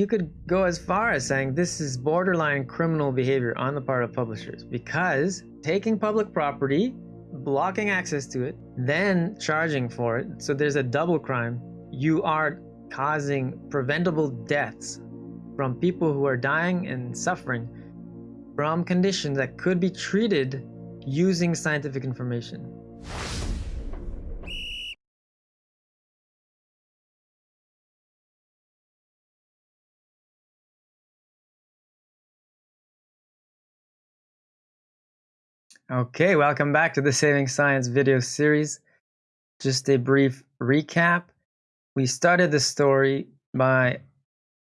you could go as far as saying this is borderline criminal behavior on the part of publishers because taking public property, blocking access to it, then charging for it. So there's a double crime. You are causing preventable deaths from people who are dying and suffering from conditions that could be treated using scientific information. Okay, welcome back to the Saving Science video series. Just a brief recap. We started the story by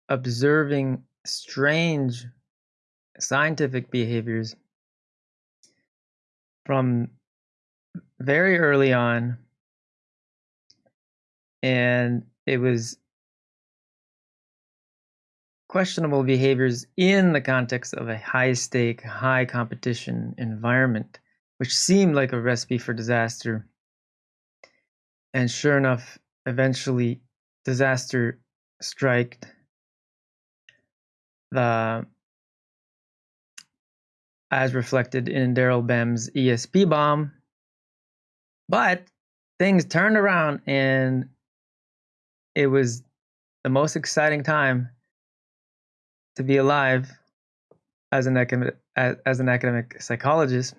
observing strange scientific behaviors from very early on. And it was questionable behaviors in the context of a high stake, high competition environment, which seemed like a recipe for disaster. And sure enough, eventually disaster struck. The as reflected in Daryl Bem's ESP bomb. But things turned around and it was the most exciting time to be alive as an academic as, an academic psychologist.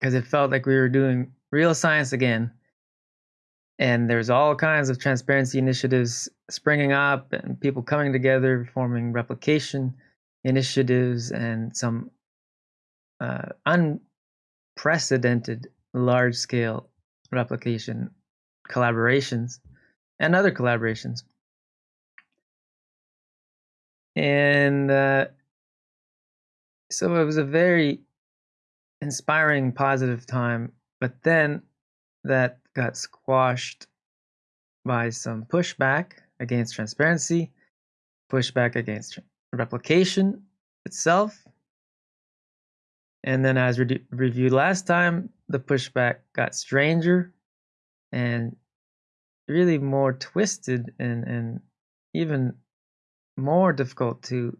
Because it felt like we were doing real science again. And there's all kinds of transparency initiatives springing up and people coming together forming replication initiatives and some uh, unprecedented large scale replication collaborations and other collaborations and uh, so it was a very inspiring, positive time. But then that got squashed by some pushback against transparency, pushback against replication itself. And then, as re reviewed last time, the pushback got stranger and really more twisted and, and even more difficult to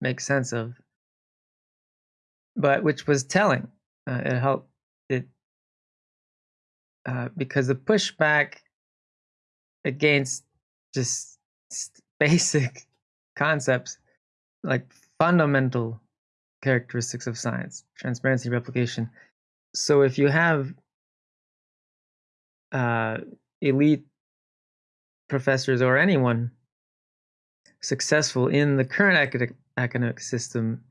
make sense of, but which was telling. Uh, it helped it uh, because the pushback against just basic concepts like fundamental characteristics of science, transparency, replication. So if you have uh, elite professors or anyone successful in the current academic, system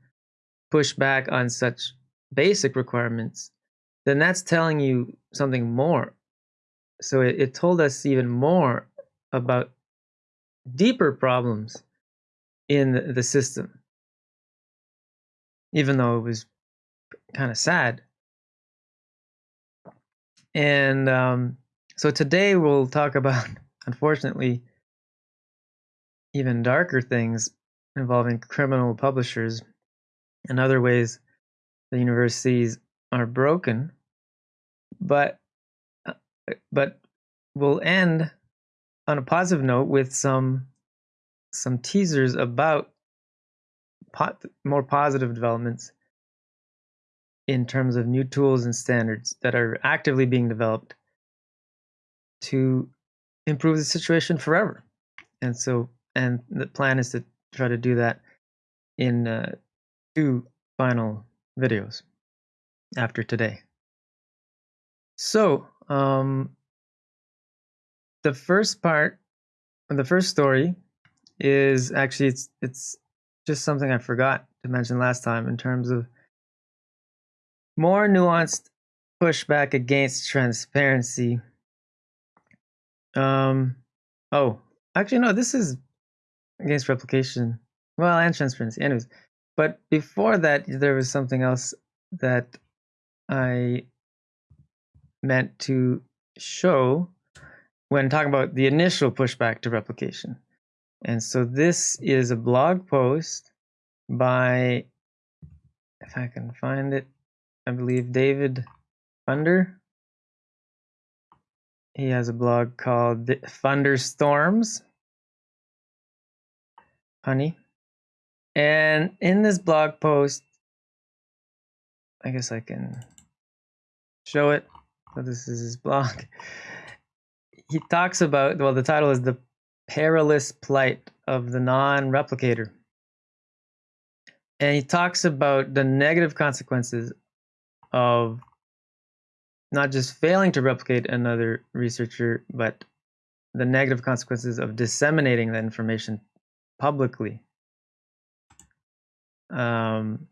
push back on such basic requirements, then that's telling you something more. So it, it told us even more about deeper problems in the system, even though it was kind of sad. And um, so today we'll talk about, unfortunately, even darker things involving criminal publishers and other ways the universities are broken. But uh, but we'll end on a positive note with some some teasers about more positive developments in terms of new tools and standards that are actively being developed to improve the situation forever. And so and the plan is to try to do that in uh, two final videos after today. So, um, the first part, the first story, is actually it's it's just something I forgot to mention last time in terms of more nuanced pushback against transparency. Um, oh, actually no, this is against replication. Well, and transparency. Anyways, but before that, there was something else that I meant to show when talking about the initial pushback to replication. And so this is a blog post by, if I can find it, I believe David Funder. He has a blog called Funderstorms honey. And in this blog post, I guess I can show it. So this is his blog. He talks about, well, the title is The Perilous Plight of the Non-Replicator. And he talks about the negative consequences of not just failing to replicate another researcher, but the negative consequences of disseminating that information publicly. Um,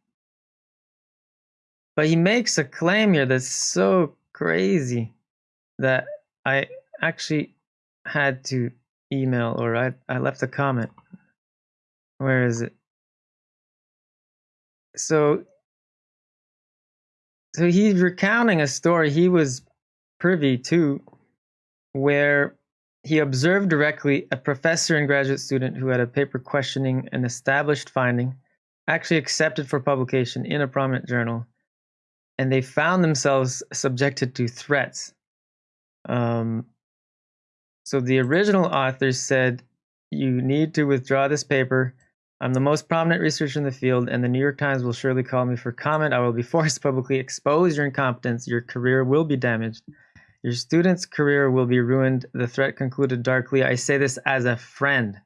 but he makes a claim here that's so crazy that I actually had to email or I, I left a comment. Where is it? So so he's recounting a story he was privy to where he observed directly a professor and graduate student who had a paper questioning an established finding actually accepted for publication in a prominent journal and they found themselves subjected to threats um, so the original authors said you need to withdraw this paper I'm the most prominent researcher in the field, and the New York Times will surely call me for comment. I will be forced to publicly expose your incompetence. Your career will be damaged. Your student's career will be ruined. The threat concluded darkly. I say this as a friend.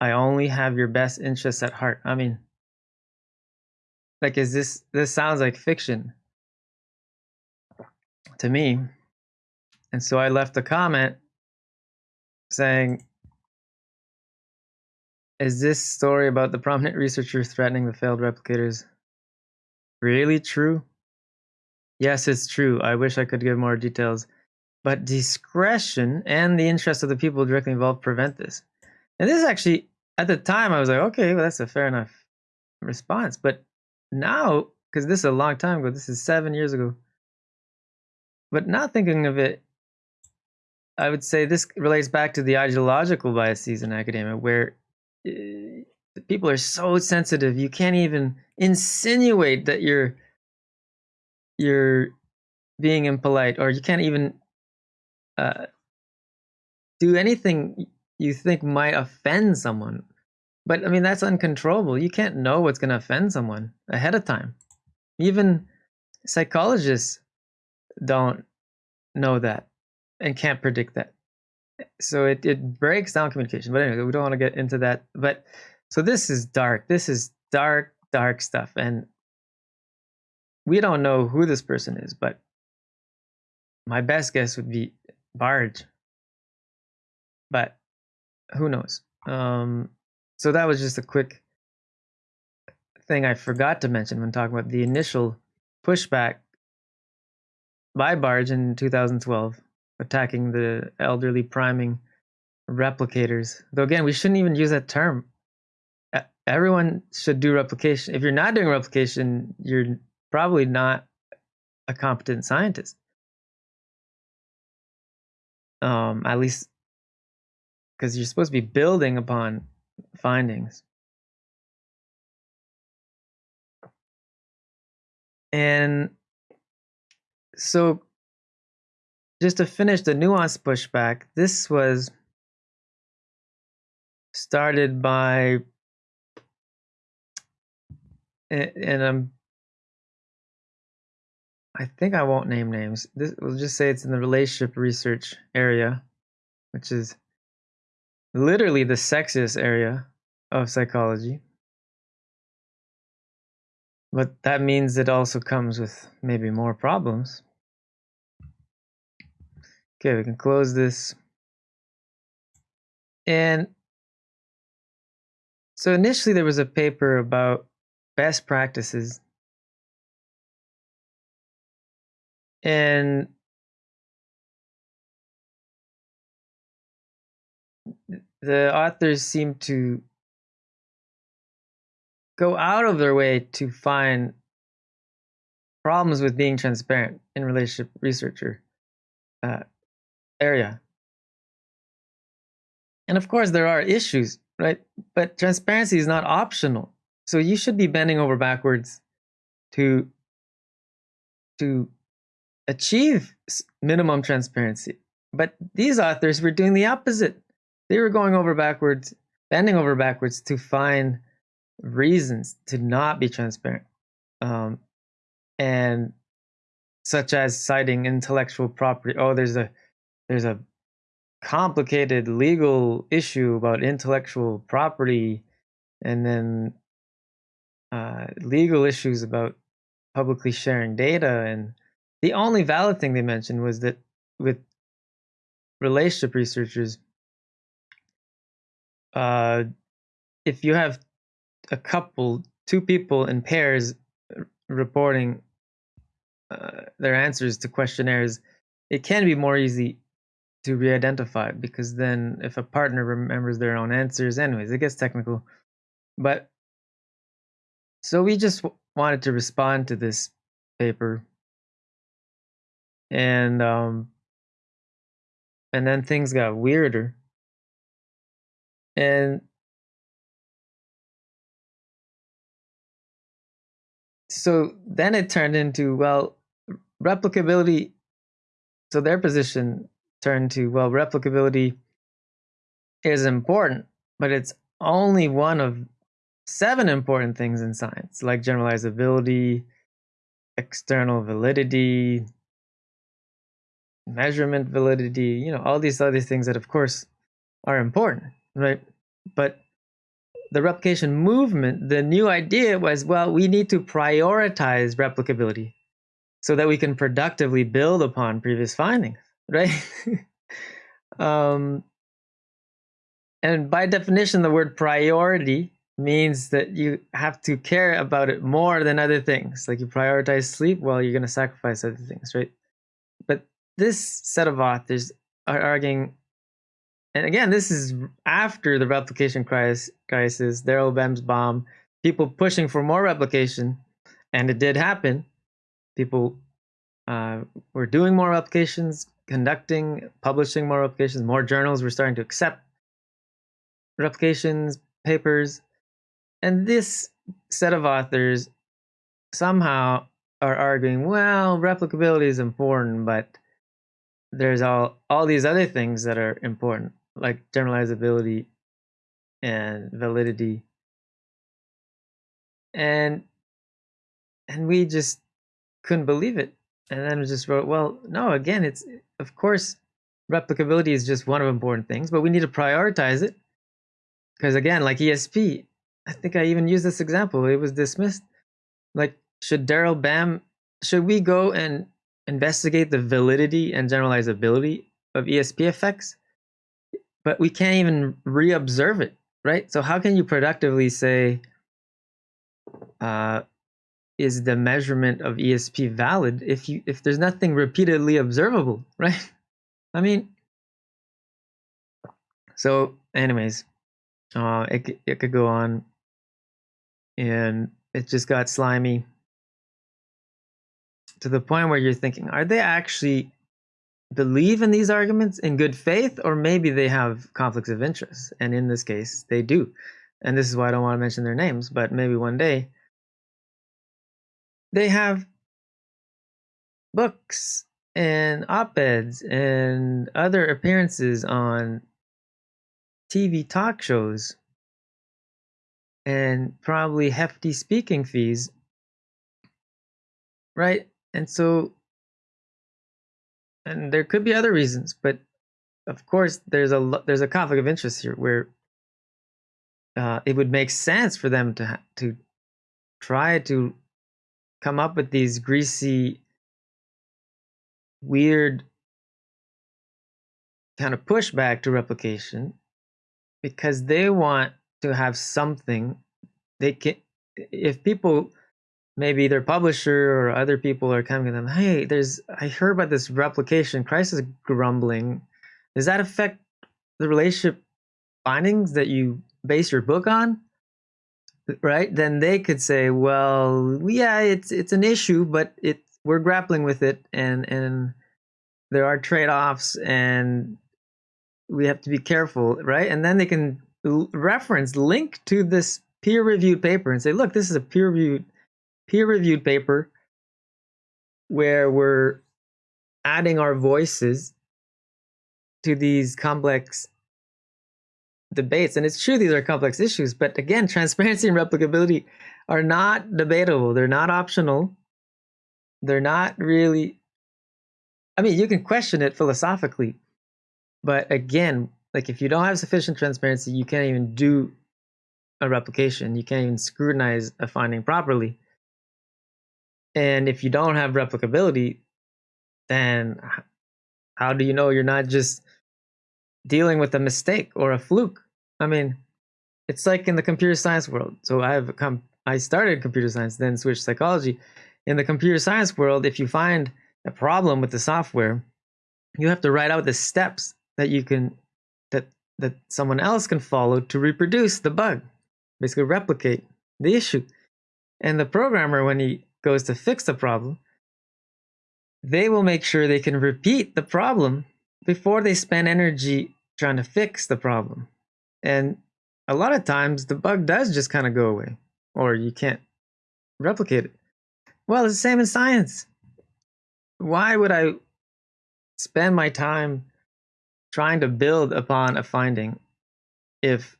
I only have your best interests at heart. I mean, like, is this, this sounds like fiction to me. And so I left a comment saying, is this story about the prominent researcher threatening the failed replicators really true? Yes, it's true. I wish I could give more details. But discretion and the interest of the people directly involved prevent this. And this actually, at the time, I was like, okay, well, that's a fair enough response. But now, because this is a long time ago, this is seven years ago. But now thinking of it, I would say this relates back to the ideological biases in academia, where uh, people are so sensitive. You can't even insinuate that you're you're being impolite, or you can't even uh, do anything you think might offend someone. But I mean, that's uncontrollable. You can't know what's going to offend someone ahead of time. Even psychologists don't know that and can't predict that so it, it breaks down communication. But anyway, we don't want to get into that. But so this is dark. This is dark, dark stuff. And we don't know who this person is, but my best guess would be Bargh. But who knows? Um, so that was just a quick thing I forgot to mention when talking about the initial pushback by Bargh in 2012 attacking the elderly priming replicators. Though again, we shouldn't even use that term. Everyone should do replication. If you're not doing replication, you're probably not a competent scientist. Um, at least because you're supposed to be building upon findings. And so just to finish the nuance pushback, this was started by, and I'm, I think I won't name names. This we'll just say it's in the relationship research area, which is literally the sexiest area of psychology. But that means it also comes with maybe more problems. Okay, we can close this. And so initially there was a paper about best practices. And the authors seem to go out of their way to find problems with being transparent in relationship researcher uh, area. And of course, there are issues, right? But transparency is not optional. So you should be bending over backwards to, to achieve minimum transparency. But these authors were doing the opposite. They were going over backwards bending over backwards to find reasons to not be transparent um, and such as citing intellectual property oh there's a there's a complicated legal issue about intellectual property and then uh, legal issues about publicly sharing data and the only valid thing they mentioned was that with relationship researchers uh, if you have a couple two people in pairs reporting uh, their answers to questionnaires it can be more easy to re-identify because then if a partner remembers their own answers anyways it gets technical. But so we just wanted to respond to this paper and um and then things got weirder. And so then it turned into well replicability so their position turned to well replicability is important but it's only one of seven important things in science like generalizability external validity measurement validity you know all these other things that of course are important right but the replication movement the new idea was well we need to prioritize replicability so that we can productively build upon previous findings right? um, and by definition, the word priority means that you have to care about it more than other things. Like you prioritize sleep, well, you're going to sacrifice other things, right? But this set of authors are arguing, and again, this is after the replication crisis, Daryl Bem. people pushing for more replication, and it did happen. People uh, were doing more replications, conducting, publishing more replications. More journals were starting to accept replications, papers. And this set of authors somehow are arguing, well, replicability is important, but there's all, all these other things that are important, like generalizability and validity. And and we just couldn't believe it. And then we just wrote, well, no, again, it's of course, replicability is just one of important things, but we need to prioritize it. Because again, like ESP, I think I even used this example. It was dismissed. Like, should Daryl Bem should we go and investigate the validity and generalizability of ESP effects? But we can't even reobserve it, right? So how can you productively say, uh, is the measurement of ESP valid if you if there's nothing repeatedly observable, right? I mean, so anyways, uh, it it could go on, and it just got slimy to the point where you're thinking, are they actually believe in these arguments in good faith, or maybe they have conflicts of interest? And in this case, they do. And this is why I don't want to mention their names, but maybe one day they have books and op-eds and other appearances on TV talk shows and probably hefty speaking fees right and so and there could be other reasons but of course there's a there's a conflict of interest here where uh, it would make sense for them to to try to come up with these greasy, weird kind of pushback to replication because they want to have something they can if people maybe their publisher or other people are coming to them hey there's i heard about this replication crisis grumbling. Does that affect the relationship findings that you base your book on? Right? Then they could say well yeah it's it's an issue but it we're grappling with it and and there are trade-offs and we have to be careful right? And then they can reference link to this peer-reviewed paper and say look this is a peer-reviewed peer-reviewed paper where we're adding our voices to these complex debates. And it's true these are complex issues, but again, transparency and replicability are not debatable. They're not optional. They're not really I mean, you can question it philosophically, but again, like if you don't have sufficient transparency, you can't even do a replication. You can't even scrutinize a finding properly. And if you don't have replicability, then how do you know you're not just dealing with a mistake or a fluke? I mean, it's like in the computer science world. So I've come I started computer science, then switched psychology. In the computer science world, if you find a problem with the software, you have to write out the steps that you can that that someone else can follow to reproduce the bug, basically replicate the issue. And the programmer, when he goes to fix the problem, they will make sure they can repeat the problem before they spend energy trying to fix the problem. And a lot of times the bug does just kind of go away or you can't replicate it. Well, it's the same in science. Why would I spend my time trying to build upon a finding if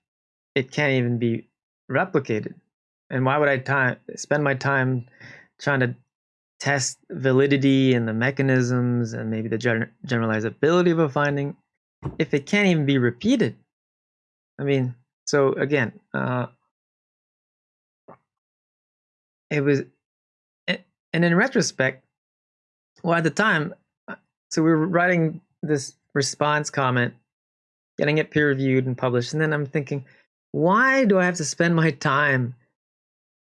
it can't even be replicated? And why would I time spend my time trying to test validity and the mechanisms and maybe the generalizability of a finding if it can't even be repeated? I mean, so again, uh, it was, and in retrospect, well, at the time, uh, so we were writing this response comment, getting it peer reviewed and published, and then I'm thinking, why do I have to spend my time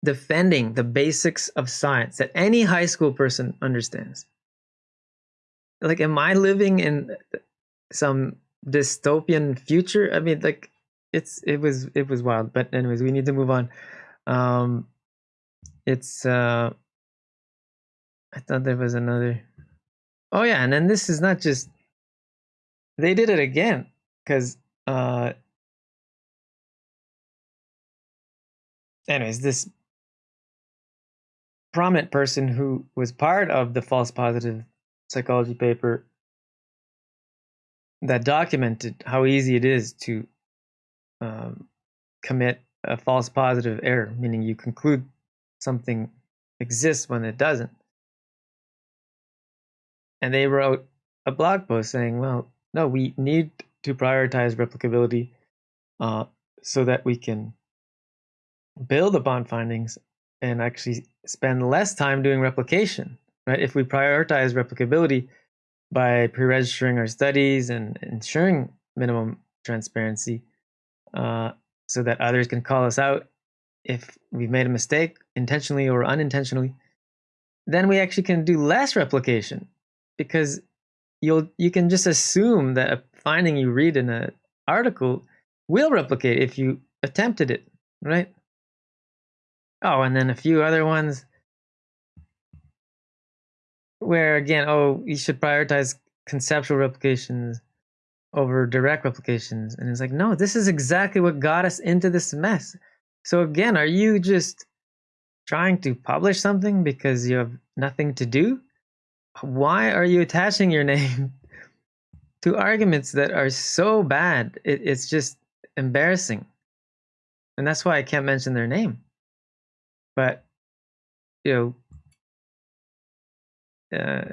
defending the basics of science that any high school person understands? Like, am I living in some dystopian future? I mean, like, it's it was it was wild. But anyways, we need to move on. Um, it's uh I thought there was another Oh yeah, and then this is not just they did it again because uh anyways, this prominent person who was part of the false positive psychology paper that documented how easy it is to um, commit a false positive error, meaning you conclude something exists when it doesn't. And they wrote a blog post saying, well, no, we need to prioritize replicability uh, so that we can build upon findings and actually spend less time doing replication, right? If we prioritize replicability by pre-registering our studies and ensuring minimum transparency uh, so that others can call us out if we've made a mistake intentionally or unintentionally, then we actually can do less replication because you'll you can just assume that a finding you read in an article will replicate if you attempted it, right? Oh, and then a few other ones where again, oh, you should prioritize conceptual replications over direct replications. And it's like, no, this is exactly what got us into this mess. So again, are you just trying to publish something because you have nothing to do? Why are you attaching your name to arguments that are so bad? It, it's just embarrassing. And that's why I can't mention their name. But, you know, uh,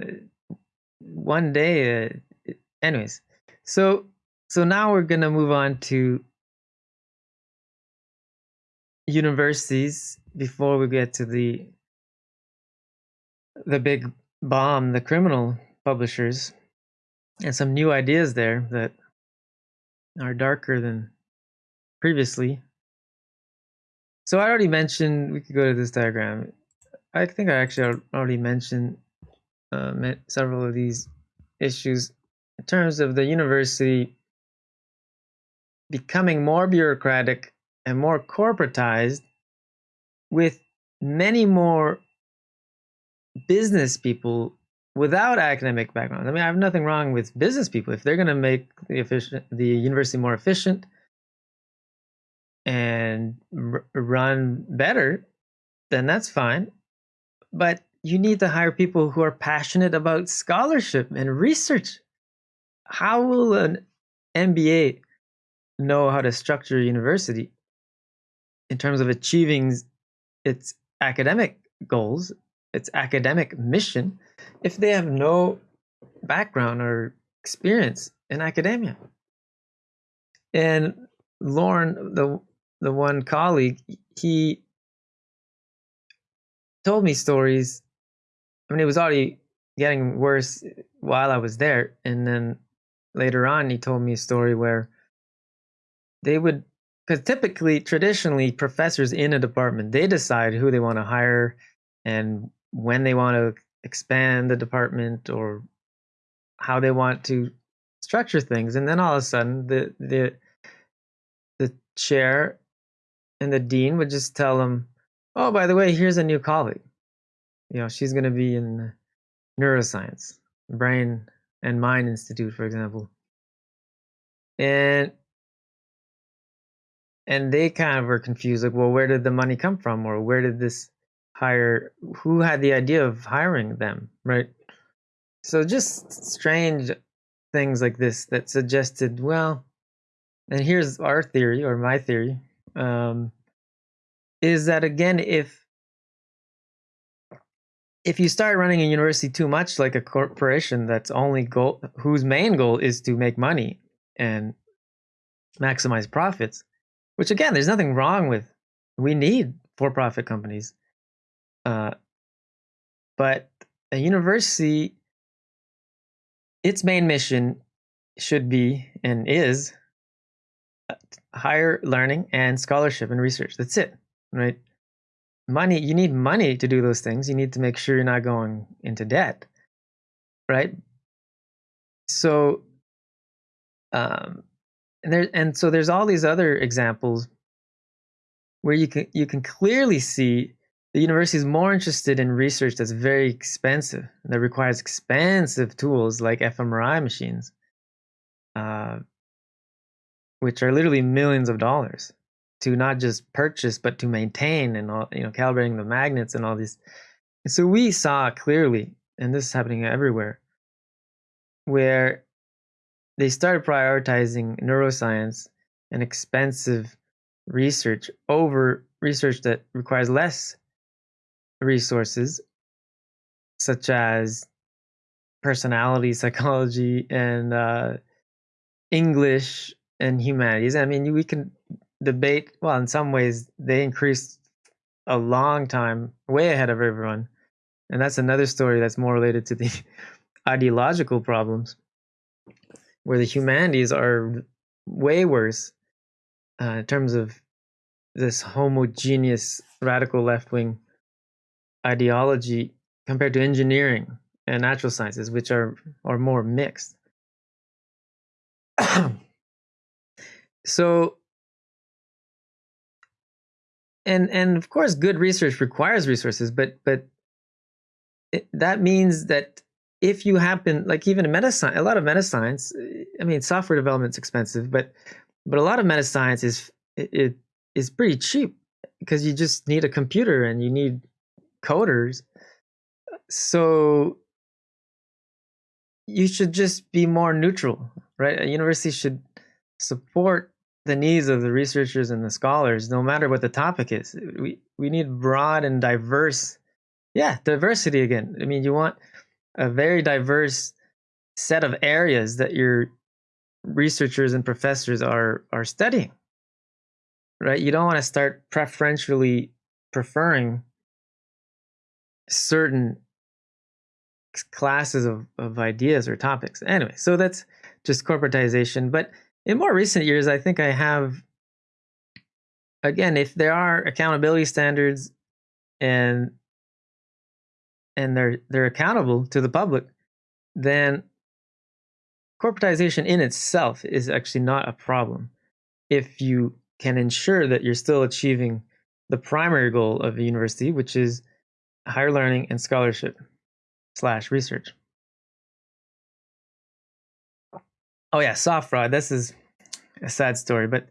one day, uh, anyways, so so now we're gonna move on to universities before we get to the the big bomb, the criminal publishers, and some new ideas there that are darker than previously. So I already mentioned, we could go to this diagram. I think I actually already mentioned uh, several of these issues in terms of the university becoming more bureaucratic and more corporatized with many more business people without academic backgrounds. I mean, I have nothing wrong with business people if they're going to make the efficient the university more efficient and run better, then that's fine. But you need to hire people who are passionate about scholarship and research. How will an MBA know how to structure a university in terms of achieving its academic goals, its academic mission, if they have no background or experience in academia. And Lorne, the the one colleague, he told me stories. I mean, it was already getting worse while I was there, and then later on, he told me a story where they would, because typically, traditionally, professors in a department they decide who they want to hire and when they want to expand the department or how they want to structure things, and then all of a sudden, the the the chair and the dean would just tell them, "Oh, by the way, here's a new colleague. You know, she's going to be in neuroscience, brain and mind institute, for example." And and they kind of were confused, like, "Well, where did the money come from, or where did this hire? Who had the idea of hiring them, right?" So just strange things like this that suggested, well, and here's our theory or my theory um, is that again if if you start running a university too much like a corporation that's only goal whose main goal is to make money and maximize profits which again there's nothing wrong with we need for-profit companies uh, but a university its main mission should be and is higher learning and scholarship and research. That's it, right? Money, you need money to do those things. You need to make sure you're not going into debt, right? So, um, and there, and so there's all these other examples where you can you can clearly see the university is more interested in research that's very expensive that requires expensive tools like fMRI machines, uh, which are literally millions of dollars to not just purchase but to maintain and all you know calibrating the magnets and all these. So we saw clearly and this is happening everywhere where they started prioritizing neuroscience and expensive research over research that requires less resources such as personality psychology and uh, english and humanities. I mean, we can debate. Well, in some ways, they increased a long time, way ahead of everyone, and that's another story that's more related to the ideological problems, where the humanities are way worse uh, in terms of this homogeneous radical left wing ideology compared to engineering and natural sciences, which are are more mixed. so and and of course good research requires resources but but it, that means that if you happen like even in medicine a lot of meta science i mean software development's expensive but but a lot of meta science is it, it is pretty cheap because you just need a computer and you need coders. So you should just be more neutral right? A university should support the needs of the researchers and the scholars, no matter what the topic is. We we need broad and diverse, yeah, diversity again. I mean, you want a very diverse set of areas that your researchers and professors are are studying. Right? You don't want to start preferentially preferring certain classes of, of ideas or topics. Anyway, so that's just corporatization. But in more recent years, I think I have, again, if there are accountability standards and and they're they're accountable to the public, then corporatization in itself is actually not a problem if you can ensure that you're still achieving the primary goal of a university, which is higher learning and scholarship slash research. Oh yeah, soft fraud. This is a sad story, but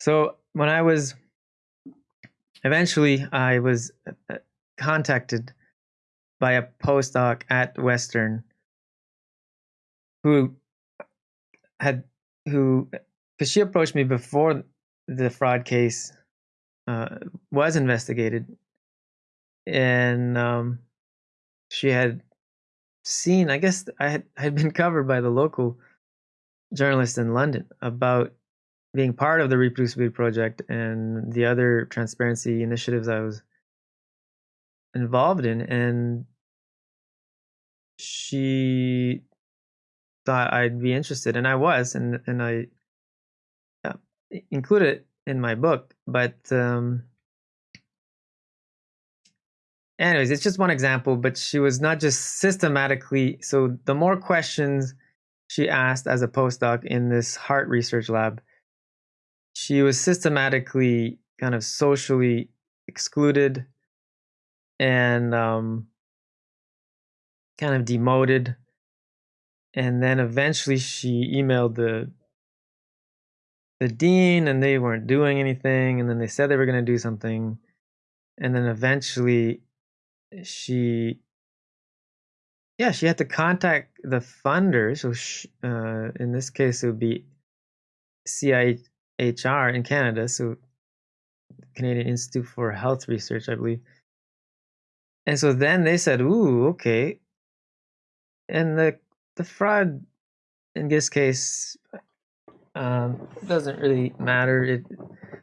so when I was eventually I was uh, contacted by a postdoc at Western who had who because she approached me before the fraud case uh, was investigated, and um, she had seen. I guess I had had been covered by the local journalist in London about being part of the Reproducibility Project and the other transparency initiatives I was involved in, and she thought I'd be interested, and I was, and and I uh, included it in my book. But um, anyways, it's just one example. But she was not just systematically. So the more questions she asked as a postdoc in this heart research lab, she was systematically kind of socially excluded and um, kind of demoted. And then eventually she emailed the the dean and they weren't doing anything and then they said they were going to do something and then eventually she yeah she had to contact the funder so uh, in this case it would be CIHR in Canada so Canadian Institute for Health Research I believe and so then they said ooh okay and the the fraud in this case um, doesn't really matter. It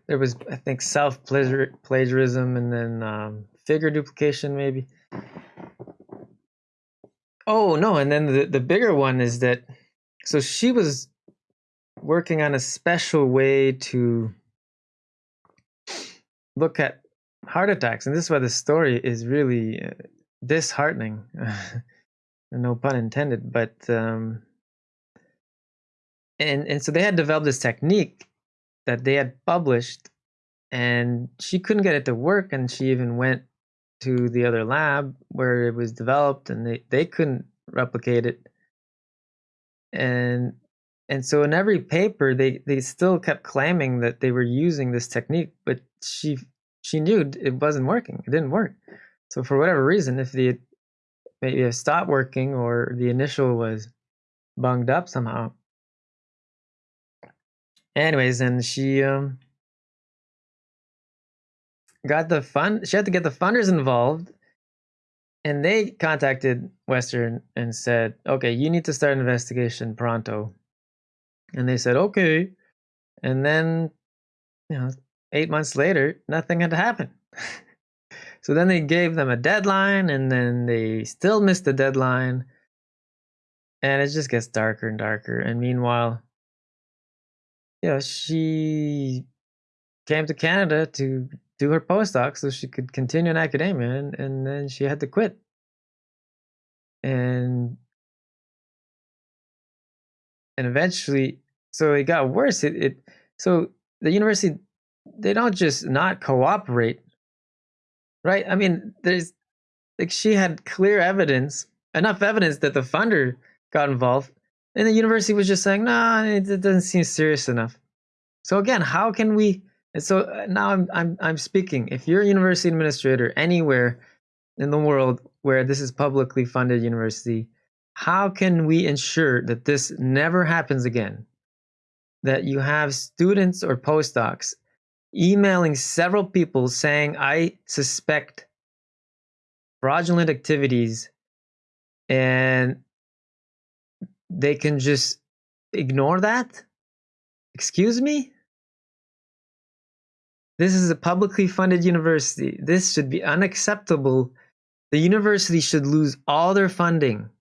there was I think self plagiarism and then um, figure duplication maybe. Oh no, and then the the bigger one is that so she was working on a special way to look at heart attacks, and this is why the story is really uh, disheartening. no pun intended, but um, and and so they had developed this technique that they had published, and she couldn't get it to work, and she even went to the other lab where it was developed, and they they couldn't replicate it, and and so in every paper they they still kept claiming that they were using this technique, but she she knew it wasn't working, it didn't work. So for whatever reason, if the maybe it stopped working or the initial was bunged up somehow. Anyways, and she um got the fund she had to get the funders involved and they contacted Western and said, "Okay, you need to start an investigation pronto." And they said, "Okay." And then, you know, 8 months later, nothing had happened. So then they gave them a deadline and then they still missed the deadline. And it just gets darker and darker. And meanwhile, you know, she came to Canada to do her postdoc so she could continue in academia and, and then she had to quit. And and eventually so it got worse. It, it so the university they don't just not cooperate right? I mean, there's like she had clear evidence, enough evidence that the funder got involved, and the university was just saying, "Nah, it, it doesn't seem serious enough." So again, how can we? And so uh, now I'm I'm I'm speaking. If you're a university administrator anywhere in the world where this is publicly funded university, how can we ensure that this never happens again? That you have students or postdocs emailing several people saying, I suspect fraudulent activities, and they can just ignore that? Excuse me? This is a publicly funded university. This should be unacceptable. The university should lose all their funding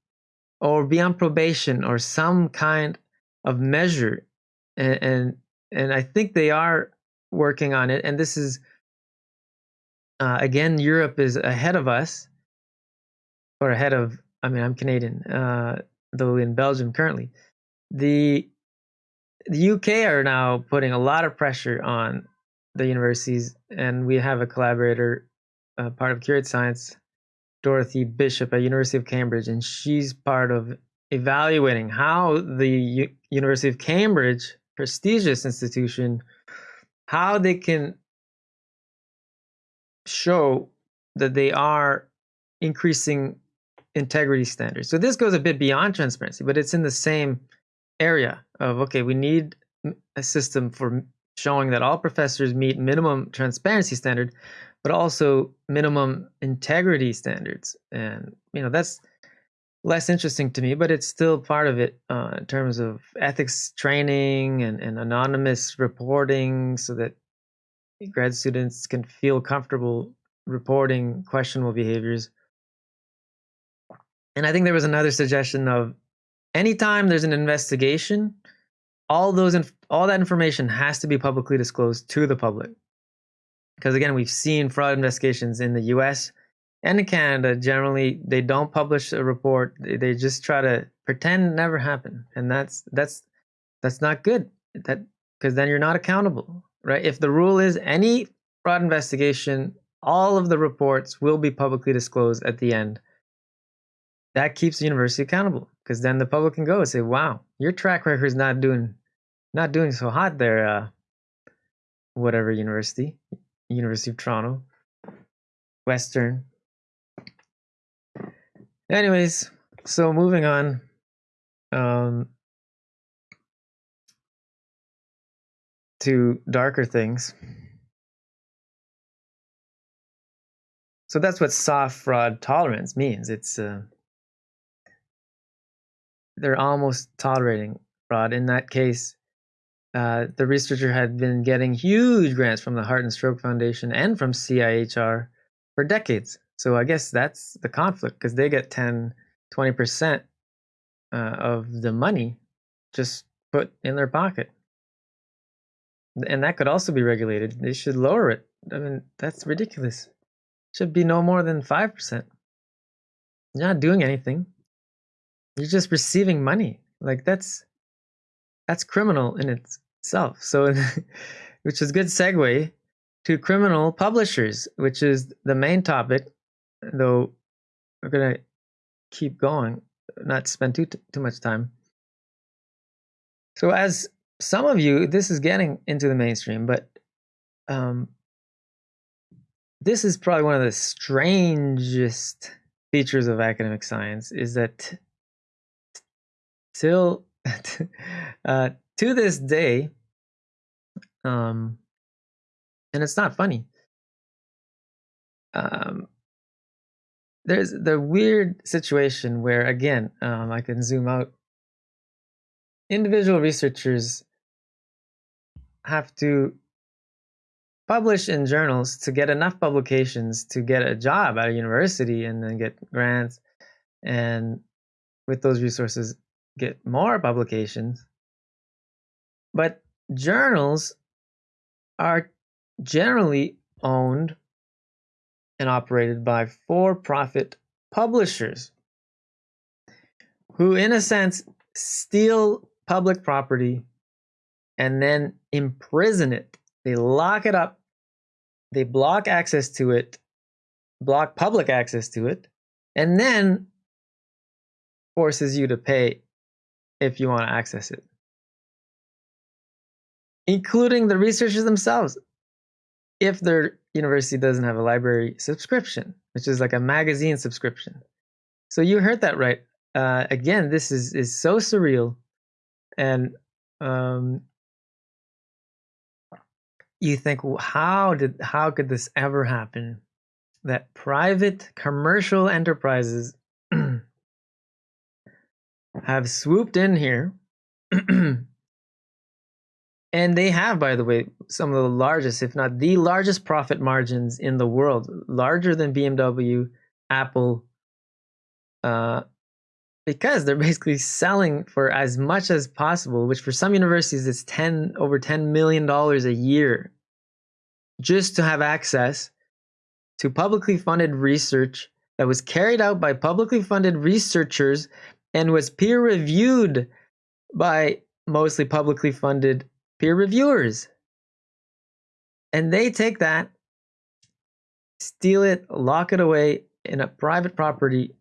or be on probation or some kind of measure. And, and, and I think they are working on it, and this is uh, again, Europe is ahead of us, or ahead of. I mean, I'm Canadian, uh, though in Belgium currently. The the UK are now putting a lot of pressure on the universities, and we have a collaborator, uh, part of Curate Science, Dorothy Bishop at University of Cambridge, and she's part of evaluating how the U- University of Cambridge, prestigious institution, how they can show that they are increasing integrity standards. So this goes a bit beyond transparency, but it's in the same area of okay, we need a system for showing that all professors meet minimum transparency standard, but also minimum integrity standards. And you know that's less interesting to me, but it's still part of it uh, in terms of ethics training and, and anonymous reporting, so that grad students can feel comfortable reporting questionable behaviors. And I think there was another suggestion of anytime there's an investigation, all those inf- all that information has to be publicly disclosed to the public. Because again, we've seen fraud investigations in the US and in Canada generally they don't publish a report. They, just try to pretend it never happened. And that's that's that's not good. That because then you're not accountable, right? If the rule is any fraud investigation, all of the reports will be publicly disclosed at the end that keeps the university accountable because then the public can go and say, "Wow, your track record is not doing, not doing so hot there." Uh, whatever university, University of Toronto, Western. Anyways, so moving on. Um, to darker things. So that's what soft fraud tolerance means. It's uh, they're almost tolerating fraud. In that case, uh, the researcher had been getting huge grants from the Heart and Stroke Foundation and from CIHR for decades. So I guess that's the conflict because they get 10, 20% uh, of the money just put in their pocket. And that could also be regulated. They should lower it. I mean, that's ridiculous. Should be no more than 5%. You're not doing anything. You're just receiving money. Like that's that's criminal in itself. So, which is good segue to criminal publishers, which is the main topic. Though we're gonna keep going, not spend too too much time. So, as some of you, this is getting into the mainstream, but um, this is probably one of the strangest features of academic science is that till uh, to this day, um, and it's not funny. Um, there's the weird situation where, again, um, I can zoom out. Individual researchers have to publish in journals to get enough publications to get a job at a university and then get grants. And with those resources, get more publications. But journals are generally owned and operated by for profit publishers who, in a sense, steal public property and then imprison it. They lock it up, they block access to it, block public access to it, and then forces you to pay if you want to access it, including the researchers themselves. If their university doesn't have a library subscription, which is like a magazine subscription. So you heard that right. Uh, again, this is is so surreal, and um, you think, well, how did how could this ever happen? That private commercial enterprises have swooped in here. and they have, by the way, some of the largest, if not the largest profit margins in the world, larger than BMW, Apple, uh, because they're basically selling for as much as possible, which for some universities is 10 over 10 million dollars a year just to have access to publicly funded research that was carried out by publicly funded researchers and was peer reviewed by mostly publicly funded peer reviewers. And they take that, steal it, lock it away in a private property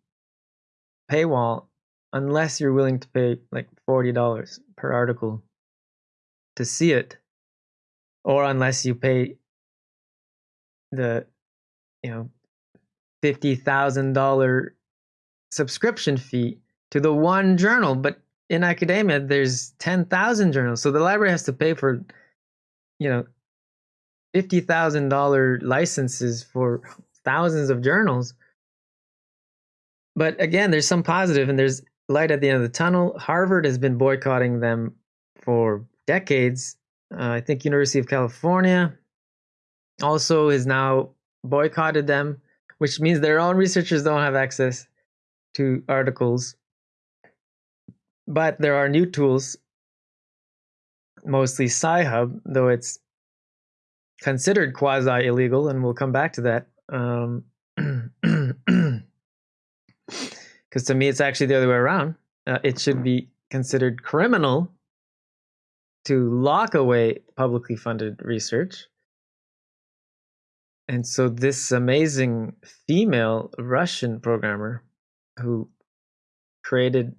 paywall unless you're willing to pay like $40 per article to see it or unless you pay the you know $50,000 subscription fee to the one journal, but in academia, there's 10,000 journals. So the library has to pay for, you know, $50,000 licenses for thousands of journals. But again, there's some positive and there's light at the end of the tunnel. Harvard has been boycotting them for decades. Uh, I think University of California also has now boycotted them, which means their own researchers don't have access to articles. But there are new tools, mostly Sci-Hub, though it's considered quasi illegal, and we'll come back to that. Um, because to me, it's actually the other way around. Uh, it should be considered criminal to lock away publicly funded research. And so, this amazing female Russian programmer who created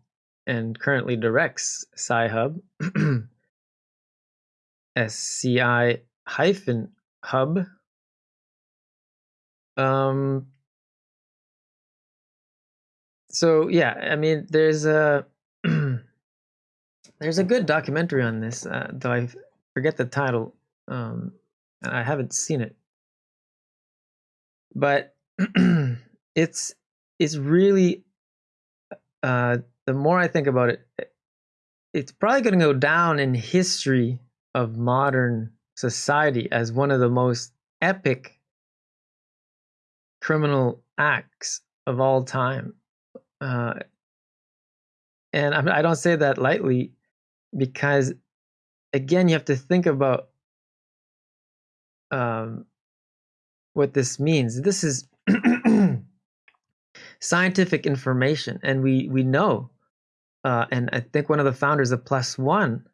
and currently directs Sci-Hub, SCI hyphen hub. Um, so yeah, I mean, there's a there's a good documentary on this, uh, though I forget the title, um, I haven't seen it. But it's it's really uh, the more I think about it, it's probably going to go down in history of modern society as one of the most epic criminal acts of all time. Uh, and I, don't say that lightly because, again, you have to think about um, what this means. This is scientific information, and we we know. Uh, and I think one of the founders of ONE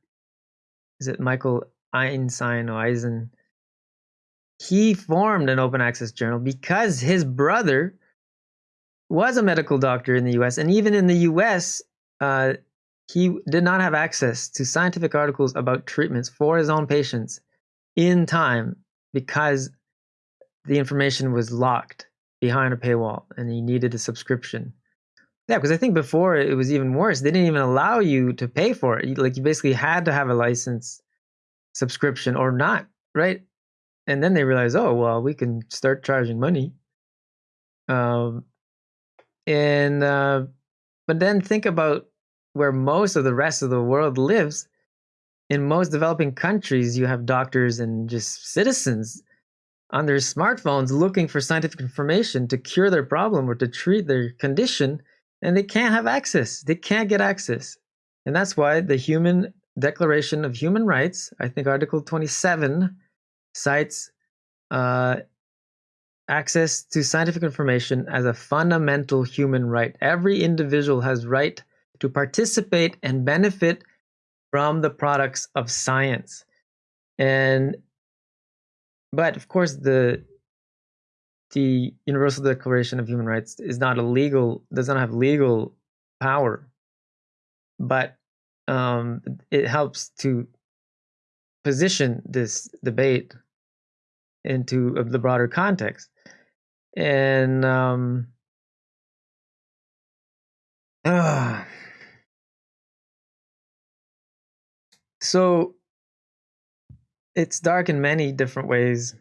is it Michael Einstein or Eisen. He formed an open access journal because his brother was a medical doctor in the U.S. and even in the U.S. Uh, he did not have access to scientific articles about treatments for his own patients in time because the information was locked behind a paywall and he needed a subscription. Yeah, because I think before it was even worse. They didn't even allow you to pay for it. Like you basically had to have a license subscription or not, right? And then they realize, oh well, we can start charging money. Um, and uh, but then think about where most of the rest of the world lives. In most developing countries, you have doctors and just citizens on their smartphones looking for scientific information to cure their problem or to treat their condition, and they can't have access. They can't get access. And that's why the Human Declaration of Human Rights, I think Article 27, cites uh, access to scientific information as a fundamental human right. Every individual has right to participate and benefit from the products of science. And but of course the the Universal Declaration of Human Rights is not a legal does not have legal power. But um, it helps to position this debate into the broader context. And um, uh, so it's dark in many different ways.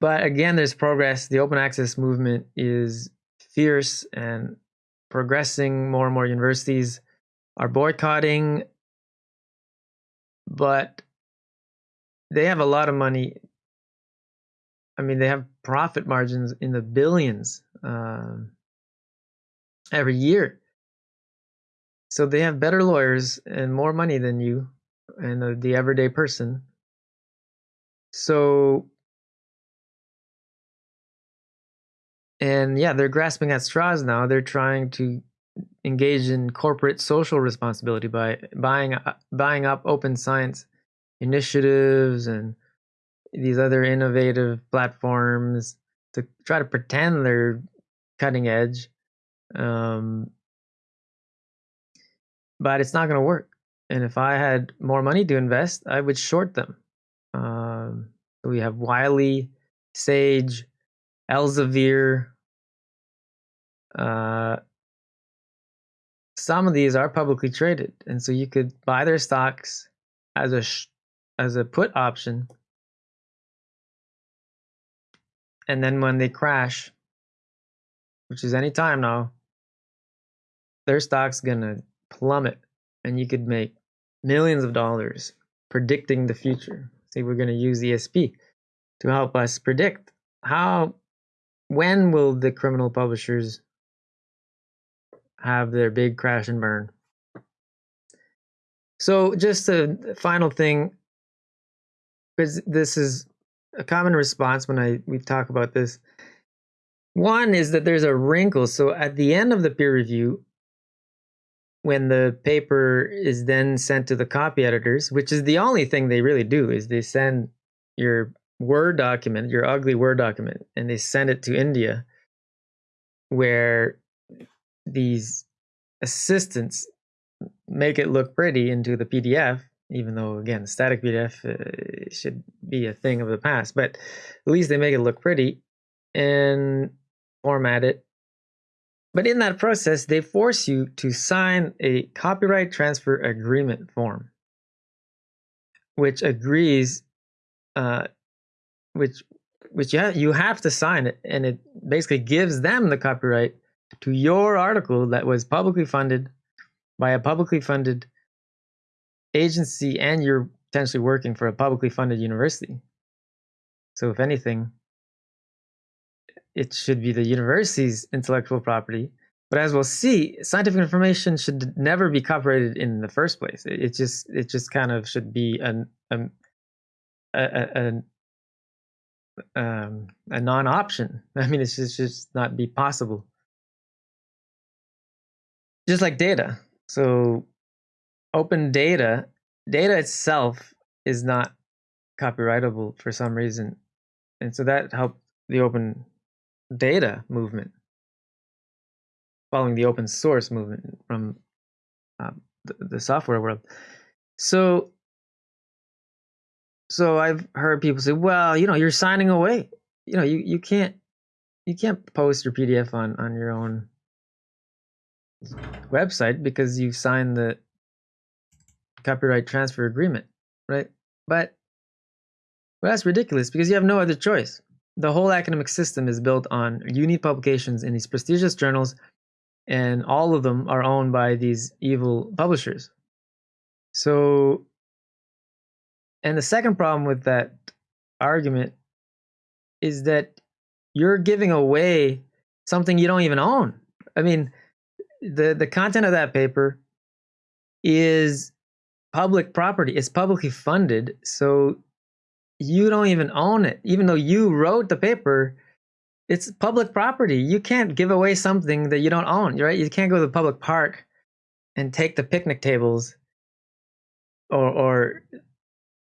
But again, there's progress. The open access movement is fierce and progressing. More and more universities are boycotting, but they have a lot of money. I mean, they have profit margins in the billions um, every year. So they have better lawyers and more money than you and the, everyday person. So and yeah, they're grasping at straws now. They're trying to engage in corporate social responsibility by buying uh, buying up open science initiatives and these other innovative platforms to try to pretend they're cutting edge. Um, but it's not going to work. And if I had more money to invest, I would short them. Um, we have Wiley, Sage, Elsevier, uh, some of these are publicly traded, and so you could buy their stocks as a as a put option, and then when they crash, which is any time now, their stock's gonna plummet, and you could make millions of dollars predicting the future. See, we're gonna use ESP to help us predict how when will the criminal publishers have their big crash and burn. So, just a final thing, because this is a common response when I we talk about this. One is that there's a wrinkle. So, at the end of the peer review, when the paper is then sent to the copy editors, which is the only thing they really do, is they send your Word document, your ugly Word document, and they send it to India, where these assistants make it look pretty into the PDF, even though again, static PDF uh, should be a thing of the past, but at least they make it look pretty and format it. But in that process, they force you to sign a copyright transfer agreement form, which agrees, uh, which which you have, you have to sign it, and it basically gives them the copyright to your article that was publicly funded by a publicly funded agency and you're potentially working for a publicly funded university. So, if anything, it should be the university's intellectual property. But as we'll see, scientific information should never be copyrighted in the first place. It, just it just kind of should be an, a, a, a, um, a non-option. I mean, it's just, just not be possible just like data. So open data, data itself is not copyrightable for some reason. And so that helped the open data movement, following the open source movement from uh, the, the software world. So, so I've heard people say, "Well, you know, you're signing away. You know, you, you can't you can't post your PDF on on your own website because you signed the copyright transfer agreement, right? But well, that's ridiculous because you have no other choice. The whole academic system is built on need publications in these prestigious journals, and all of them are owned by these evil publishers. So, and the second problem with that argument is that you're giving away something you don't even own. I mean, the the content of that paper is public property. It's publicly funded, so you don't even own it. Even though you wrote the paper, it's public property. You can't give away something that you don't own, right? You can't go to the public park and take the picnic tables or or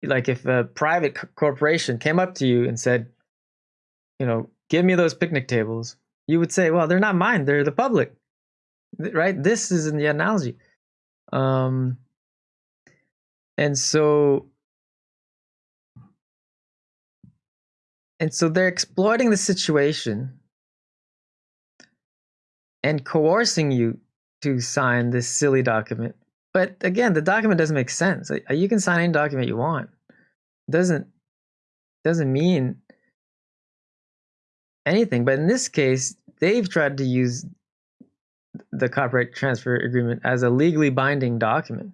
like if a private corporation came up to you and said, you know, give me those picnic tables, you would say, well, they're not mine, they're the public right? This is in the analogy. Um, and so, and so they're exploiting the situation and coercing you to sign this silly document. But again, the document doesn't make sense. You can sign any document you want. It doesn't doesn't mean anything. But in this case, they've tried to use the copyright transfer agreement as a legally binding document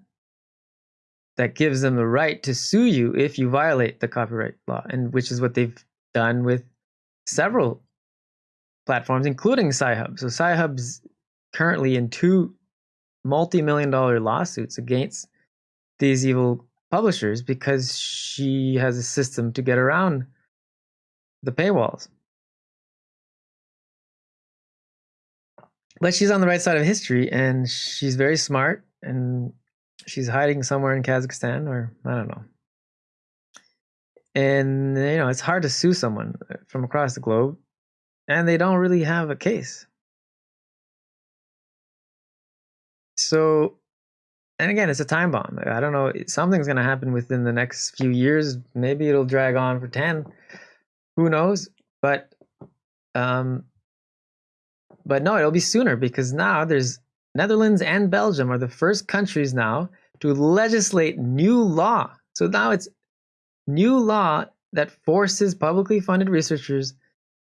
that gives them the right to sue you if you violate the copyright law, and which is what they've done with several platforms, including Sci-Hub. So Sci-Hub's currently in two multi-million dollar lawsuits against these evil publishers because she has a system to get around the paywalls. but she's on the right side of history and she's very smart and she's hiding somewhere in Kazakhstan or I don't know. And you know, it's hard to sue someone from across the globe and they don't really have a case. So and again, it's a time bomb. I don't know, something's going to happen within the next few years. Maybe it'll drag on for 10. Who knows? But um but no, it'll be sooner because now there's Netherlands and Belgium are the first countries now to legislate new law. So now it's new law that forces publicly funded researchers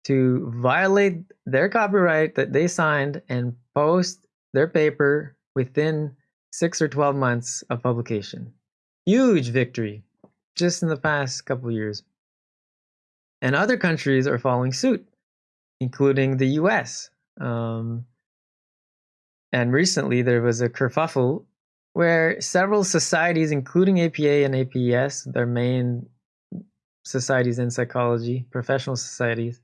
to violate their copyright that they signed and post their paper within six or 12 months of publication. Huge victory just in the past couple years. And other countries are following suit, including the US. Um, and recently there was a kerfuffle where several societies, including APA and APES, their main societies in psychology, professional societies,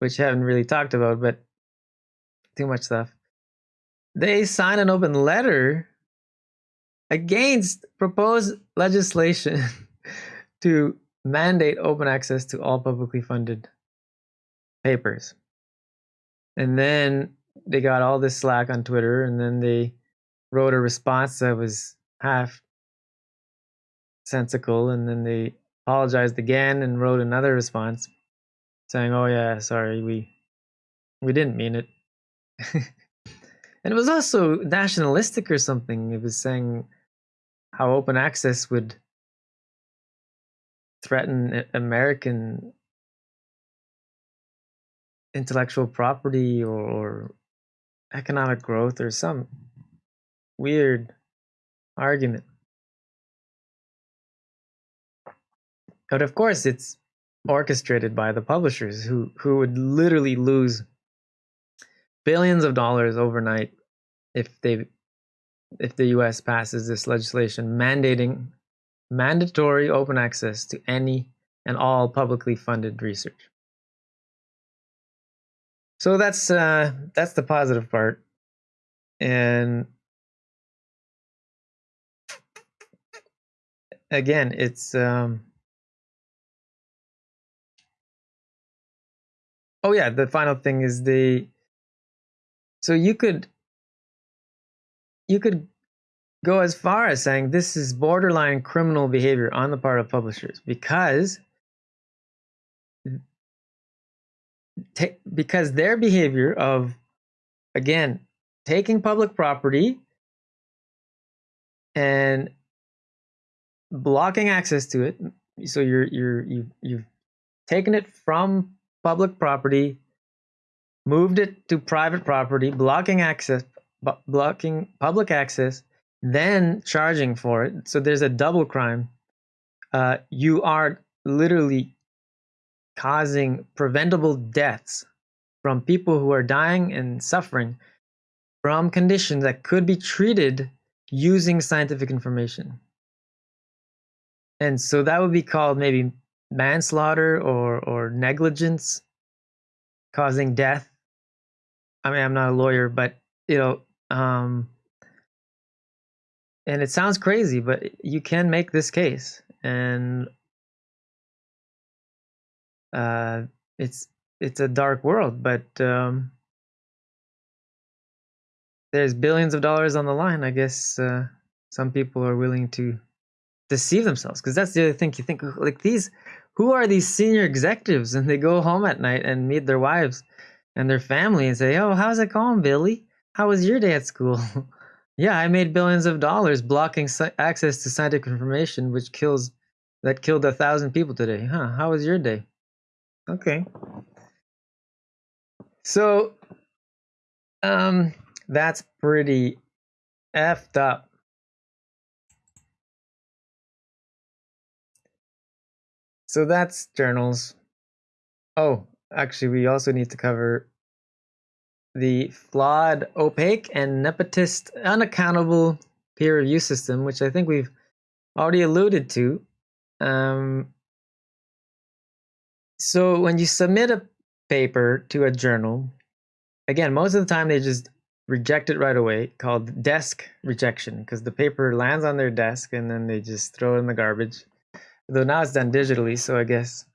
which haven't really talked about, but too much stuff. They signed an open letter against proposed legislation to mandate open access to all publicly funded papers. And then they got all this slack on Twitter, and then they wrote a response that was half sensical, and then they apologized again and wrote another response saying, "Oh yeah, sorry, we we didn't mean it." and it was also nationalistic or something. It was saying how open access would threaten American intellectual property or, or economic growth or some weird argument. But of course, it's orchestrated by the publishers who, who would literally lose billions of dollars overnight if they if the US passes this legislation mandating mandatory open access to any and all publicly funded research. So that's uh, that's the positive part, and again, it's um, oh yeah. The final thing is the so you could you could go as far as saying this is borderline criminal behavior on the part of publishers because because their behavior of again taking public property and blocking access to it so you're you're you you've taken it from public property moved it to private property blocking access blocking public access then charging for it so there's a double crime uh, you are literally causing preventable deaths from people who are dying and suffering from conditions that could be treated using scientific information. And so that would be called maybe manslaughter or, or negligence causing death. I mean, I'm not a lawyer, but you know, um, and it sounds crazy, but you can make this case. And uh, it's it's a dark world, but um, there's billions of dollars on the line. I guess uh, some people are willing to deceive themselves because that's the other thing. You think like these, who are these senior executives, and they go home at night and meet their wives and their family and say, "Oh, how's it going, Billy? How was your day at school?" yeah, I made billions of dollars blocking access to scientific information, which kills that killed a thousand people today. Huh? How was your day? Okay. So, um, that's pretty effed up. So that's journals. Oh, actually, we also need to cover the flawed, opaque, and nepotist, unaccountable peer review system, which I think we've already alluded to. Um, so when you submit a paper to a journal, again, most of the time they just reject it right away, called desk rejection, because the paper lands on their desk and then they just throw it in the garbage. Though now it's done digitally, so I guess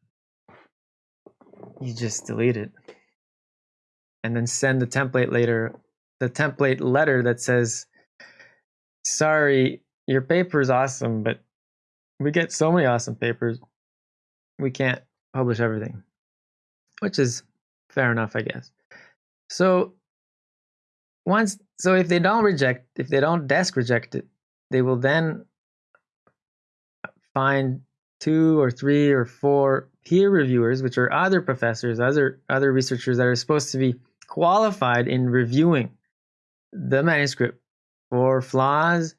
you just delete it. And then send the template later, the template letter that says, sorry, your paper is awesome, but we get so many awesome papers, we can't publish everything, which is fair enough, I guess. So once so if they don't reject if they don't desk reject it they will then find two or three or four peer reviewers which are other professors other other researchers that are supposed to be qualified in reviewing the manuscript for flaws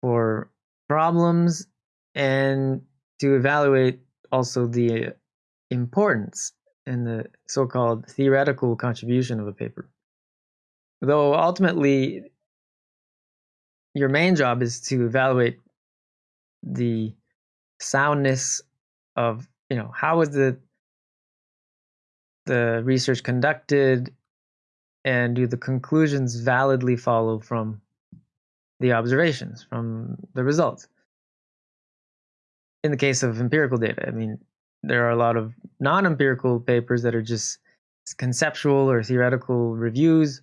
for problems and to evaluate also the uh, importance and the so-called theoretical contribution of a paper. Though ultimately your main job is to evaluate the soundness of you know how was the the research conducted and do the conclusions validly follow from the observations from the results? In the case of empirical data i mean there are a lot of non-empirical papers that are just conceptual or theoretical reviews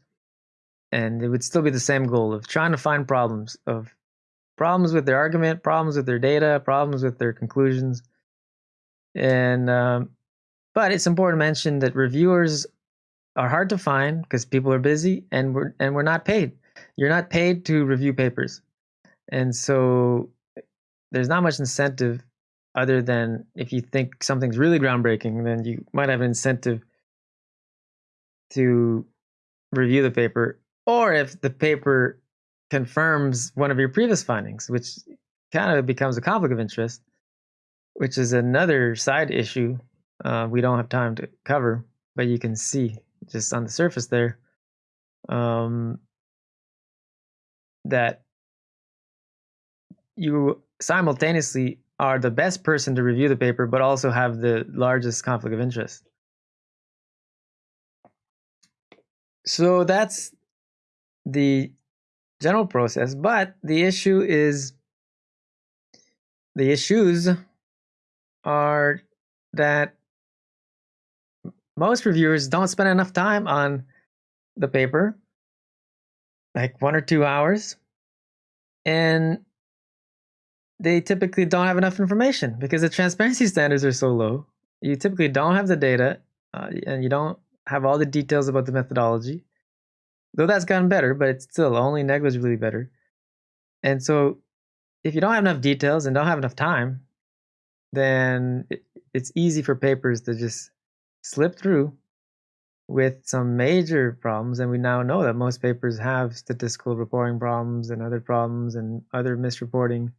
and it would still be the same goal of trying to find problems of problems with their argument problems with their data problems with their conclusions. And um, but it's important to mention that reviewers are hard to find because people are busy and we're and we're not paid. You're not paid to review papers. And so there's not much incentive other than if you think something's really groundbreaking then you might have an incentive to review the paper. Or if the paper confirms one of your previous findings, which kind of becomes a conflict of interest, which is another side issue uh, we don't have time to cover, but you can see just on the surface there um, that you simultaneously are the best person to review the paper, but also have the largest conflict of interest. So that's the general process, but the issue is the issues are that most reviewers don't spend enough time on the paper, like one or two hours, and they typically don't have enough information because the transparency standards are so low. You typically don't have the data, uh, and you don't have all the details about the methodology. Though that's gotten better, but it's still only negligibly better. And so if you don't have enough details and don't have enough time, then it, it's easy for papers to just slip through with some major problems. And we now know that most papers have statistical reporting problems and other problems and other misreporting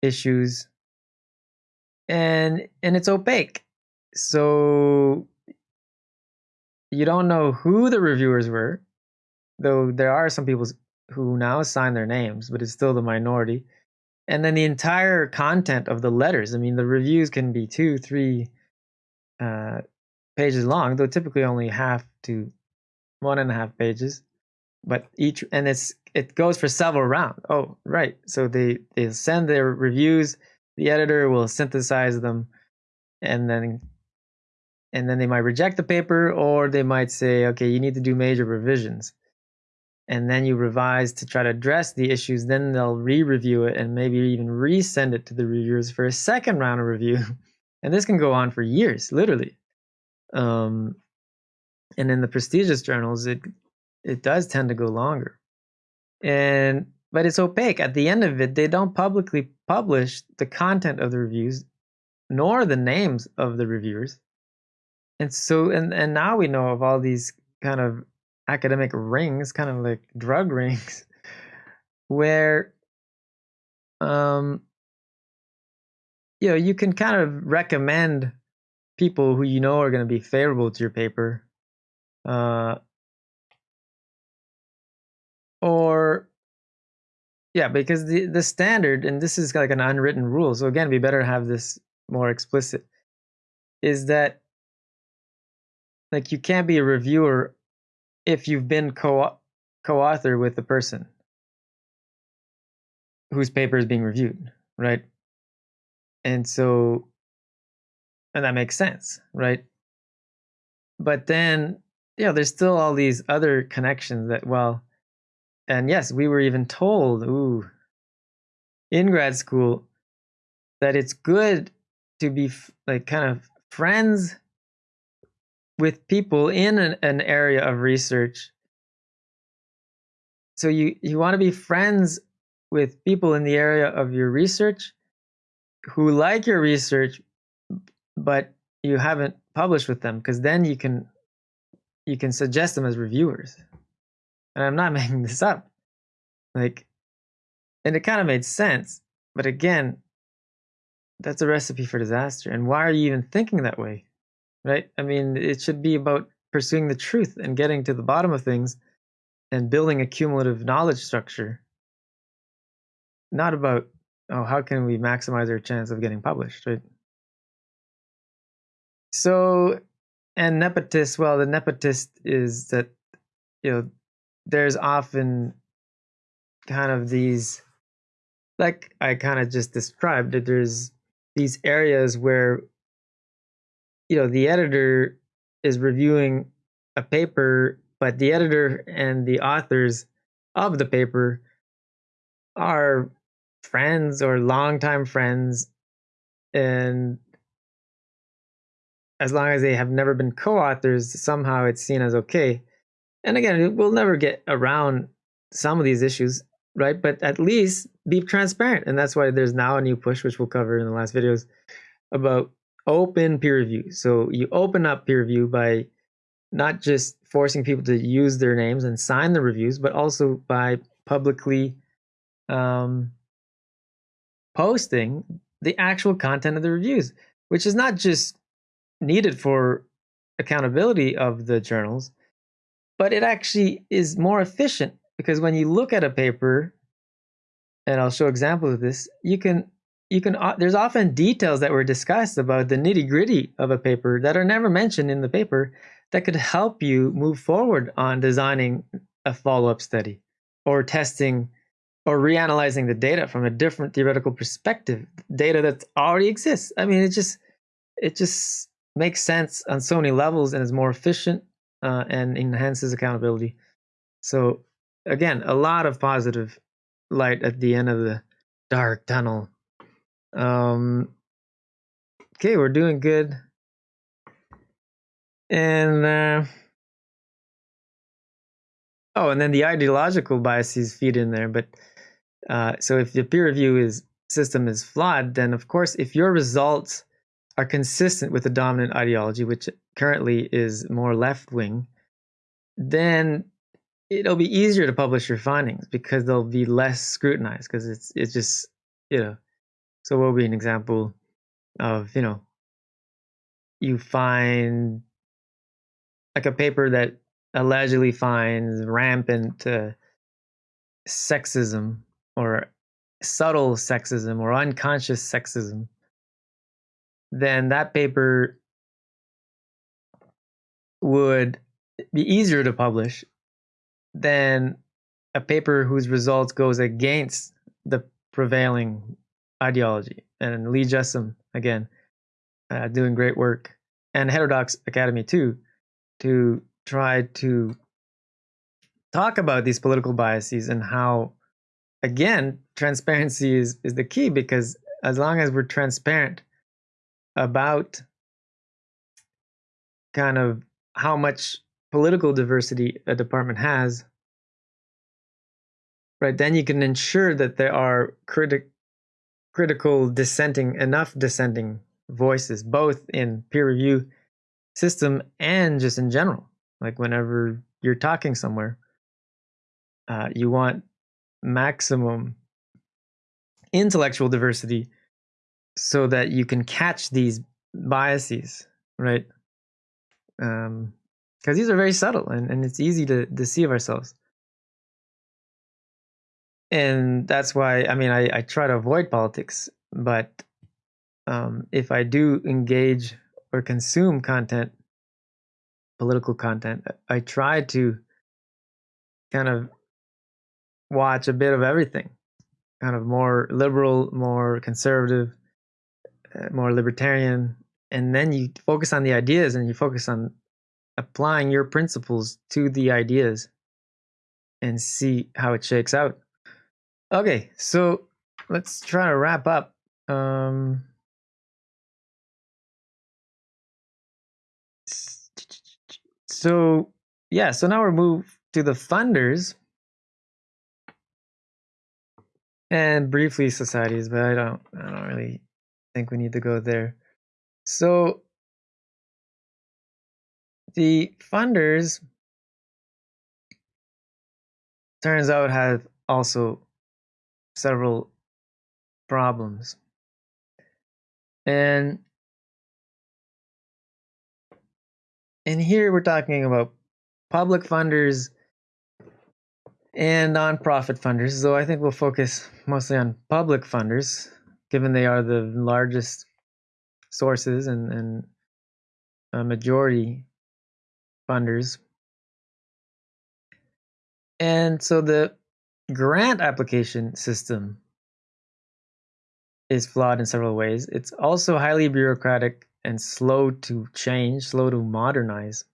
issues. And and it's opaque. So you don't know who the reviewers were, though there are some people who now sign their names, but it's still the minority. And then the entire content of the letters. I mean, the reviews can be two, three uh, pages long, though typically only half to one and a half pages. But each and it's it goes for several rounds. Oh, right. So they they send their reviews. The editor will synthesize them, and then and then they might reject the paper or they might say okay you need to do major revisions. And then you revise to try to address the issues then they'll re-review it and maybe even resend it to the reviewers for a second round of review. And this can go on for years literally. Um, and in the prestigious journals it it does tend to go longer. And but it's opaque. At the end of it they don't publicly publish the content of the reviews nor the names of the reviewers and so and and now we know of all these kind of academic rings kind of like drug rings where um you know you can kind of recommend people who you know are going to be favorable to your paper uh or yeah because the the standard and this is like an unwritten rule so again we better have this more explicit is that like you can't be a reviewer if you've been co co-author with the person whose paper is being reviewed, right? And so and that makes sense, right? But then, you know, there's still all these other connections that well, and yes, we were even told, ooh, in grad school that it's good to be like kind of friends with people in an, an area of research. So you you want to be friends with people in the area of your research who like your research but you haven't published with them because then you can you can suggest them as reviewers. And i'm not making this up. Like and it kind of made sense but again that's a recipe for disaster and why are you even thinking that way right? I mean it should be about pursuing the truth and getting to the bottom of things and building a cumulative knowledge structure. Not about oh how can we maximize our chance of getting published right? So and nepotist well the nepotist is that you know there's often kind of these like i kind of just described that there's these areas where you know the editor is reviewing a paper but the editor and the authors of the paper are friends or longtime friends and as long as they have never been co-authors somehow it's seen as okay. And again we'll never get around some of these issues right? But at least be transparent and that's why there's now a new push which we'll cover in the last videos about open peer review. So you open up peer review by not just forcing people to use their names and sign the reviews but also by publicly um, posting the actual content of the reviews, which is not just needed for accountability of the journals, but it actually is more efficient because when you look at a paper, and I'll show examples of this, you can you can uh, there's often details that were discussed about the nitty gritty of a paper that are never mentioned in the paper that could help you move forward on designing a follow-up study or testing or reanalyzing the data from a different theoretical perspective, data that already exists. I mean, it just it just makes sense on so many levels and is more efficient uh, and enhances accountability. So again, a lot of positive light at the end of the dark tunnel. Um, okay, we're doing good. And uh, oh, and then the ideological biases feed in there, but uh, so if the peer review is system is flawed, then of course, if your results are consistent with the dominant ideology, which currently is more left wing, then it'll be easier to publish your findings because they'll be less scrutinized because it's it's just you know. So what will be an example of you know you find like a paper that allegedly finds rampant uh, sexism or subtle sexism or unconscious sexism, then that paper would be easier to publish than a paper whose results goes against the prevailing ideology. And Lee Jussim, again, uh, doing great work, and Heterodox Academy too, to try to talk about these political biases and how again, transparency is, is the key because as long as we're transparent about kind of how much political diversity a department has, right, then you can ensure that there are criti- critical dissenting, enough dissenting voices, both in peer review system and just in general. Like whenever you're talking somewhere, uh, you want maximum intellectual diversity so that you can catch these biases, right? Because um, these are very subtle and, and it's easy to deceive ourselves. And that's why, I mean, I, I try to avoid politics, but um, if I do engage or consume content, political content, I try to kind of watch a bit of everything kind of more liberal, more conservative, uh, more libertarian. And then you focus on the ideas and you focus on applying your principles to the ideas and see how it shakes out. Okay, so let's try to wrap up. Um, so, yeah, so now we're moved to the funders and briefly societies, but I don't I don't really think we need to go there. So the funders turns out have also several problems. And and here we're talking about public funders and nonprofit funders. So I think we'll focus mostly on public funders, given they are the largest sources and, and a majority funders. And so the grant application system is flawed in several ways. It's also highly bureaucratic and slow to change, slow to modernize,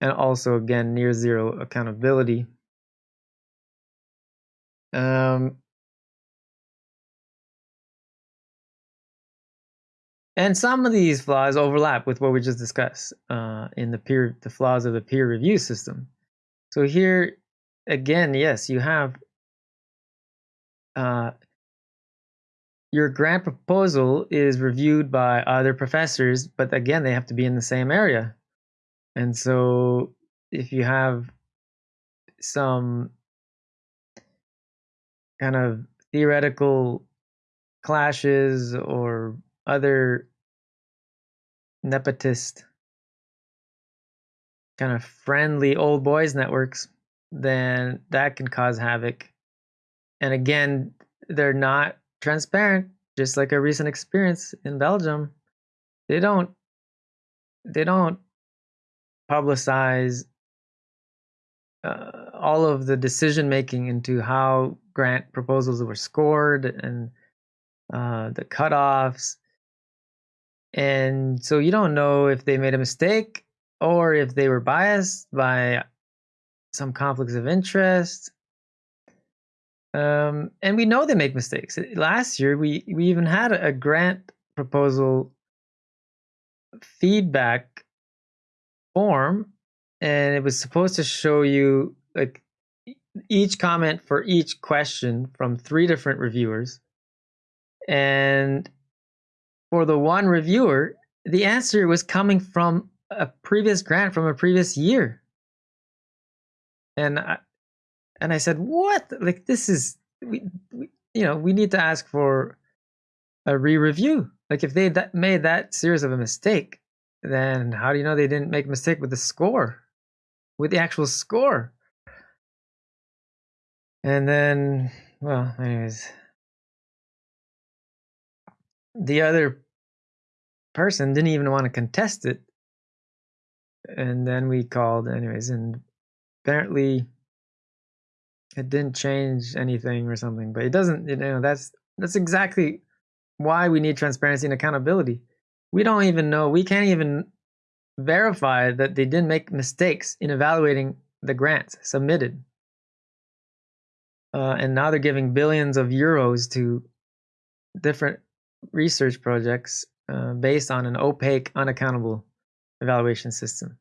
and also, again, near zero accountability. Um, and some of these flaws overlap with what we just discussed uh, in the peer, the flaws of the peer review system. So here, again, yes, you have uh, your grant proposal is reviewed by other professors, but again, they have to be in the same area. And so if you have some kind of theoretical clashes or other nepotist kind of friendly old boys networks, then that can cause havoc. And again, they're not transparent, just like a recent experience in Belgium. They don't they don't publicize uh, all of the decision making into how grant proposals were scored and uh, the cutoffs. And so you don't know if they made a mistake or if they were biased by some conflicts of interest um, and we know they make mistakes. Last year, we we even had a grant proposal feedback form, and it was supposed to show you like each comment for each question from three different reviewers. And for the one reviewer, the answer was coming from a previous grant from a previous year. And I, and I said, "What? Like this is we, we you know we need to ask for a re-review. Like if they that made that serious of a mistake, then how do you know they didn't make a mistake with the score, with the actual score?" And then, well, anyways, the other person didn't even want to contest it. And then we called, anyways, and apparently it didn't change anything or something but it doesn't you know that's that's exactly why we need transparency and accountability. We don't even know we can't even verify that they didn't make mistakes in evaluating the grants submitted. Uh, and now they're giving billions of euros to different research projects uh, based on an opaque unaccountable evaluation system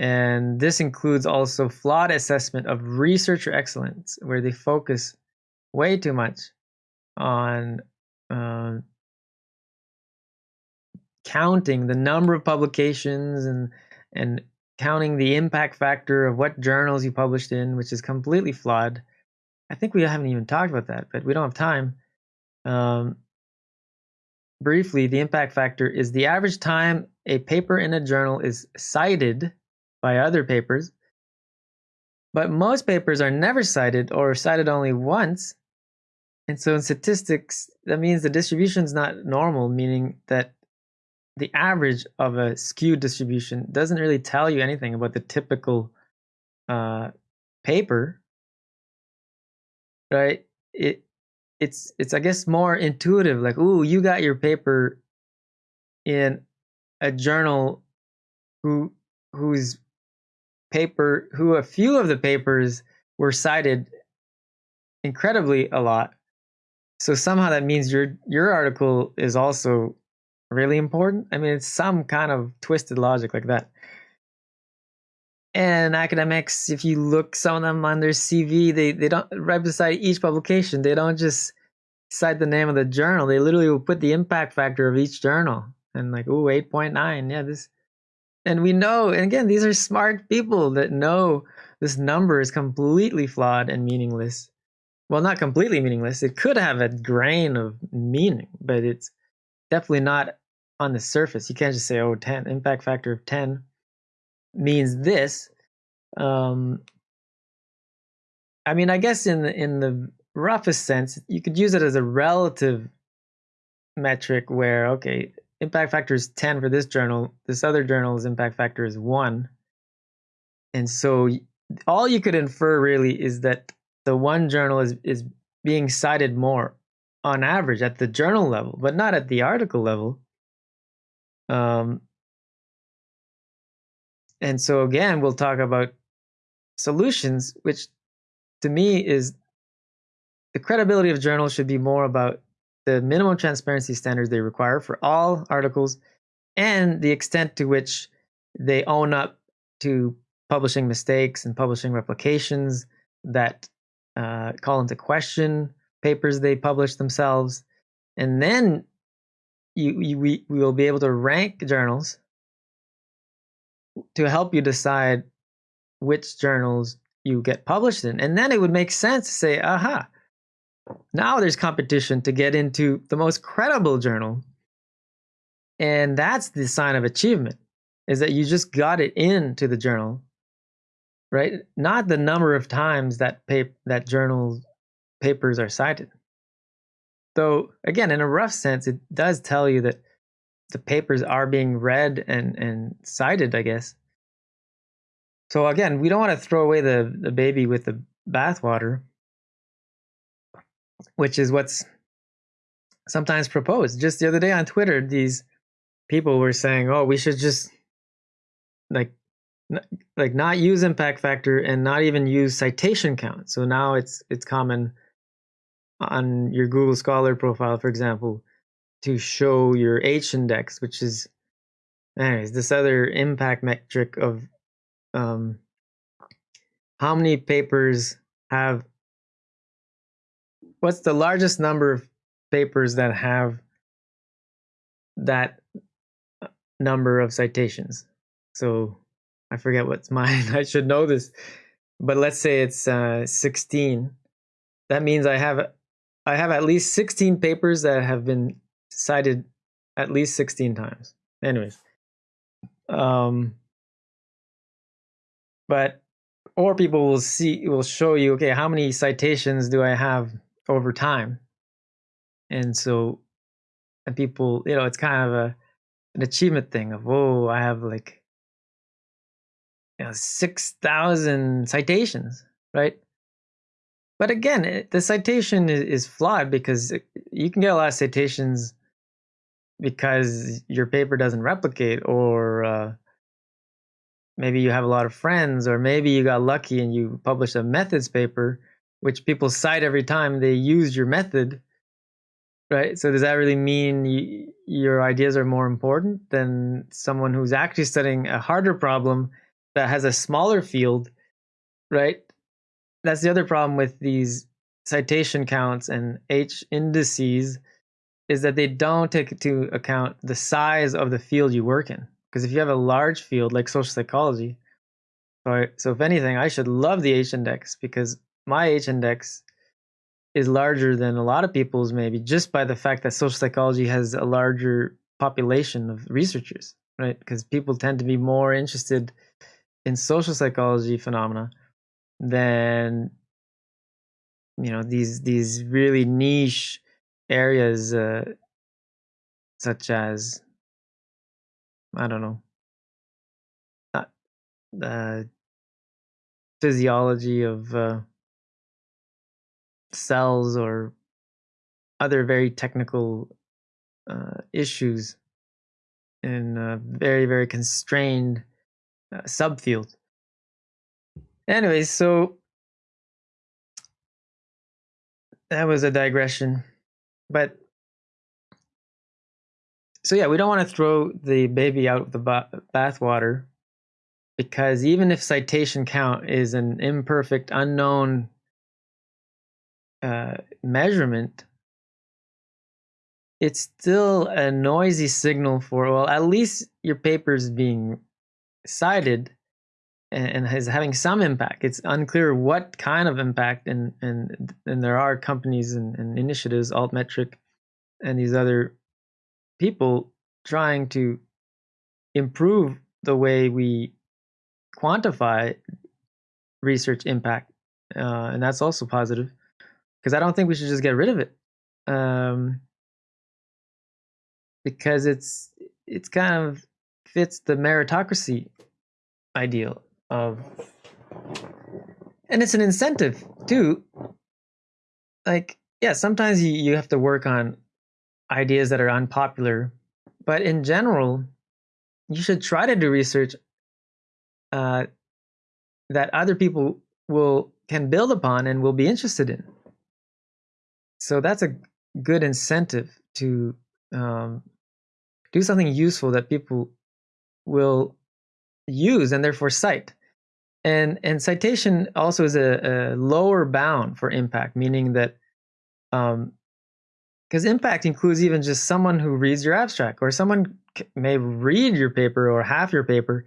and this includes also flawed assessment of researcher excellence, where they focus way too much on um, counting the number of publications and and counting the impact factor of what journals you published in, which is completely flawed. I think we haven't even talked about that, but we don't have time. Um, briefly, the impact factor is the average time a paper in a journal is cited by other papers. But most papers are never cited or cited only once. And so in statistics, that means the distribution is not normal, meaning that the average of a skewed distribution doesn't really tell you anything about the typical uh, paper, right? It it's it's I guess more intuitive. Like, ooh, you got your paper in a journal who whose paper who a few of the papers were cited incredibly a lot. So somehow that means your your article is also really important. I mean, it's some kind of twisted logic like that. and academics, if you look some of them on their CV, they, they don't right beside each publication, they don't just cite the name of the journal. They literally will put the impact factor of each journal and like, oh, 8.9. Yeah, this and we know, and again, these are smart people that know this number is completely flawed and meaningless. Well, not completely meaningless. It could have a grain of meaning, but it's definitely not on the surface. You can't just say, oh, 10, impact factor of 10 means this. Um, I mean, I guess in the, in the roughest sense, you could use it as a relative metric where, okay, impact factor is 10 for this journal, this other journal's impact factor is 1. And so all you could infer really is that the one journal is, is being cited more on average at the journal level, but not at the article level. Um, and so again, we'll talk about solutions, which to me is the credibility of journals should be more about the minimum transparency standards they require for all articles and the extent to which they own up to publishing mistakes and publishing replications that uh, call into question papers they publish themselves. And then you, you, we, we will be able to rank journals to help you decide which journals you get published in. And then it would make sense to say, aha, now there's competition to get into the most credible journal. And that's the sign of achievement, is that you just got it into the journal, right? Not the number of times that pap- that journal papers are cited. Though, again, in a rough sense, it does tell you that the papers are being read and, and cited, I guess. So again, we don't want to throw away the, the baby with the bathwater which is what's sometimes proposed. Just the other day on Twitter, these people were saying, "Oh, we should just like like not use impact factor and not even use citation count." So now it's it's common on your Google Scholar profile, for example, to show your H index, which is anyways this other impact metric of um, how many papers have what's the largest number of papers that have that uh, number of citations? So I forget what's mine. I should know this, but let's say it's uh, 16. That means I have I have at least 16 papers that have been cited at least 16 times. Anyways, um, but or people will see will show you okay how many citations do I have over time. And so and people, you know, it's kind of a an achievement thing of, oh, I have like you know, 6,000 citations, right? But again, it, the citation is, is flawed because you can get a lot of citations because your paper doesn't replicate or uh, maybe you have a lot of friends or maybe you got lucky and you published a methods paper which people cite every time they use your method, right? So does that really mean you, your ideas are more important than someone who's actually studying a harder problem that has a smaller field, right? That's the other problem with these citation counts and H indices is that they don't take into account the size of the field you work in. Because if you have a large field like social psychology, so if anything, I should love the H index because my H index is larger than a lot of people's maybe just by the fact that social psychology has a larger population of researchers, right? Because people tend to be more interested in social psychology phenomena than you know these these really niche areas uh, such as I don't know the uh, physiology of uh, cells or other very technical uh, issues in a very very constrained uh, subfield. Anyways, so that was a digression, but so yeah, we don't want to throw the baby out with the bathwater because even if citation count is an imperfect, unknown uh, measurement, it's still a noisy signal for well, at least your paper is being cited and, and is having some impact. It's unclear what kind of impact, and and and there are companies and, and initiatives, Altmetric, and these other people trying to improve the way we quantify research impact, uh, and that's also positive because I don't think we should just get rid of it, um, because it's it's kind of fits the meritocracy ideal of, and it's an incentive too. Like, yeah, sometimes you, you have to work on ideas that are unpopular, but in general, you should try to do research uh, that other people will can build upon and will be interested in. So that's a good incentive to um, do something useful that people will use and therefore cite. And and citation also is a, a lower bound for impact, meaning that um, because impact includes even just someone who reads your abstract or someone may read your paper or half your paper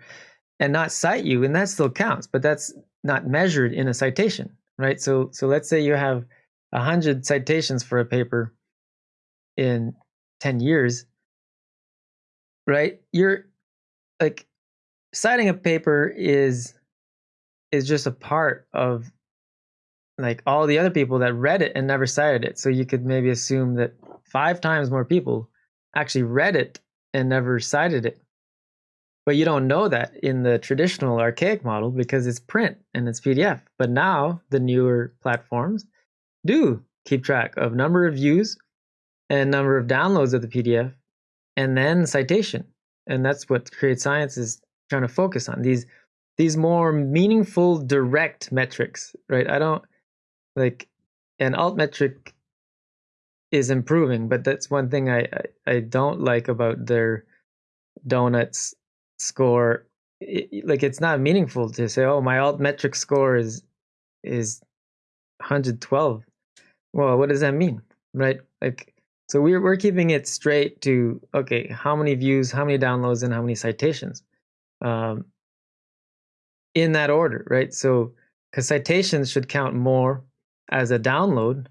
and not cite you and that still counts but that's not measured in a citation right so so let's say you have 100 citations for a paper in 10 years right you're like citing a paper is is just a part of like all the other people that read it and never cited it. So you could maybe assume that five times more people actually read it and never cited it. But you don't know that in the traditional archaic model because it's print and it's PDF. But now the newer platforms do keep track of number of views and number of downloads of the PDF and then citation. And that's what Curate Science is trying to focus on. These these more meaningful direct metrics, right? I don't like an Altmetric is improving, but that's one thing I, I, I don't like about their donuts score. It, like it's not meaningful to say, oh, my Altmetric score is is 112. Well, what does that mean, right? Like, so we're we're keeping it straight to okay, how many views, how many downloads, and how many citations, um, in that order, right? So, because citations should count more as a download,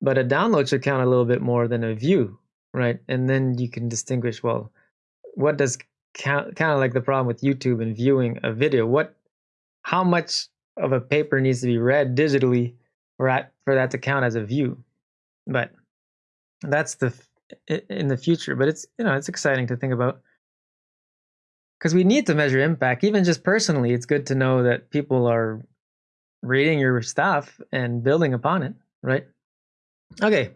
but a download should count a little bit more than a view, right? And then you can distinguish well, what does count kind of like the problem with YouTube and viewing a video. What how much of a paper needs to be read digitally for that, for that to count as a view? But that's the in the future, but it's you know, it's exciting to think about because we need to measure impact even just personally it's good to know that people are reading your stuff and building upon it, right? Okay,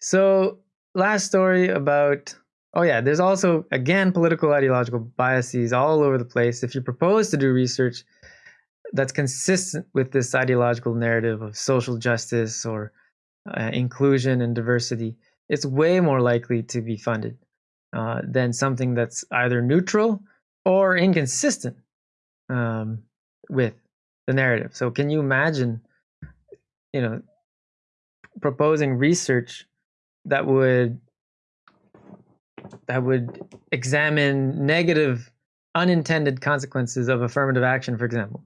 so last story about oh yeah, there's also again political ideological biases all over the place. If you propose to do research that's consistent with this ideological narrative of social justice or uh, inclusion and diversity, it's way more likely to be funded uh, than something that's either neutral or inconsistent um, with the narrative. So can you imagine, you know, proposing research that would that would examine negative unintended consequences of affirmative action, for example.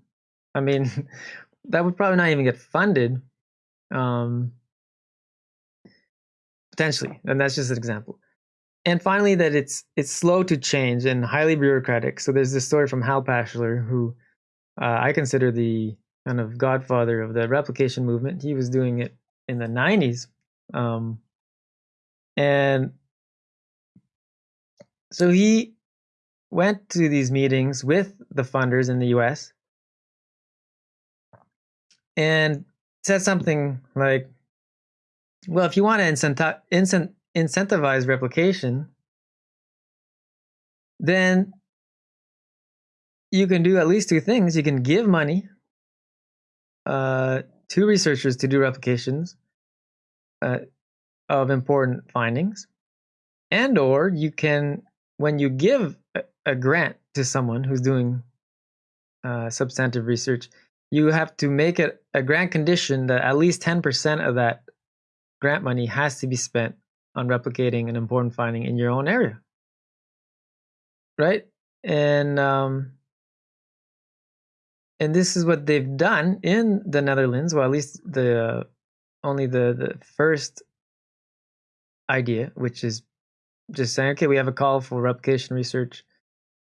I mean, that would probably not even get funded, um, potentially, and that's just an example. And finally, that it's it's slow to change and highly bureaucratic. So there's this story from Hal Pashler, who uh, I consider the kind of godfather of the replication movement. He was doing it in the 90s. Um, and so he went to these meetings with the funders in the US and said something like, well, if you want to incenti- incent- incentivize replication, then you can do at least two things. You can give money uh, to researchers to do replications uh, of important findings, and or you can, when you give a, a grant to someone who's doing uh, substantive research, you have to make it a grant condition that at least 10% of that grant money has to be spent on replicating an important finding in your own area. Right? And um, and this is what they've done in the Netherlands, well at least the uh, only the the first idea, which is just saying, okay, we have a call for replication research.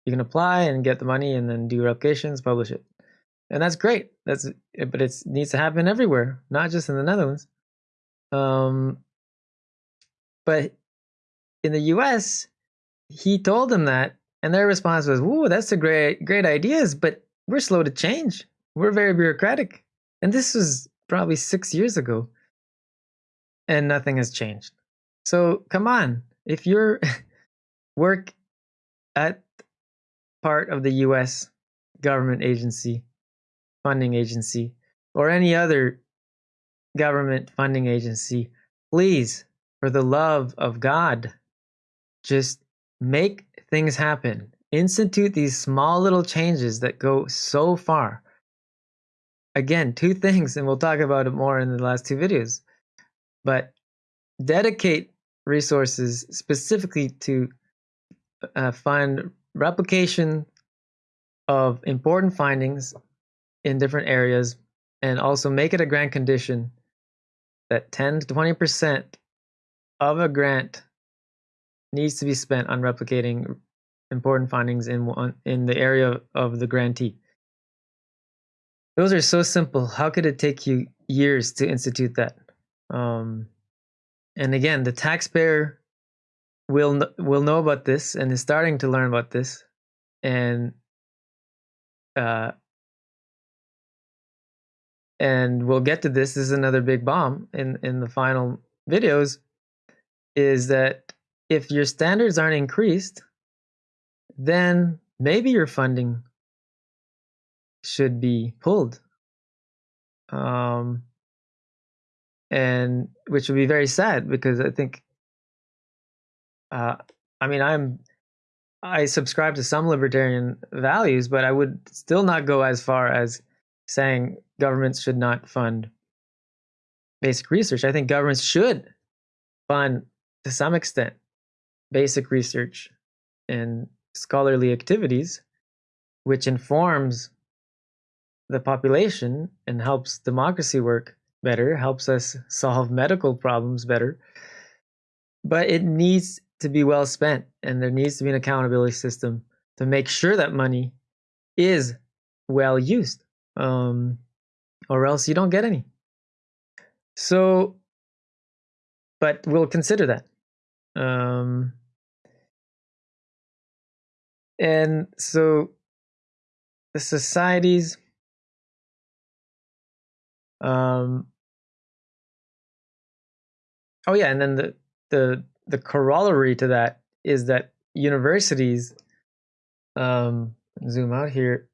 You can apply and get the money and then do replications, publish it. And that's great. That's but it needs to happen everywhere, not just in the Netherlands. Um, but in the US, he told them that, and their response was, "Ooh, that's a great great ideas, but we're slow to change. We're very bureaucratic." And this was probably 6 years ago. And nothing has changed. So, come on. If you're work at part of the US government agency, funding agency, or any other government funding agency, please, for the love of God, just make things happen. Institute these small little changes that go so far. Again, two things, and we'll talk about it more in the last two videos. But dedicate resources specifically to uh, fund replication of important findings in different areas and also make it a grant condition that 10 to 20% of a grant needs to be spent on replicating important findings in one, in the area of the grantee. Those are so simple. How could it take you years to institute that? Um, and again, the taxpayer will will know about this and is starting to learn about this, and uh, and we'll get to this. This is another big bomb in in the final videos, is that if your standards aren't increased, then maybe your funding should be pulled. Um, and which would be very sad because I think, uh, I mean, I'm I subscribe to some libertarian values, but I would still not go as far as saying governments should not fund basic research. I think governments should fund, to some extent, basic research and scholarly activities, which informs the population and helps democracy work better, helps us solve medical problems better. But it needs to be well spent, and there needs to be an accountability system to make sure that money is well used um, or else you don't get any. So, but we'll consider that. Um, and so the societies um oh yeah and then the the the corollary to that is that universities um zoom out here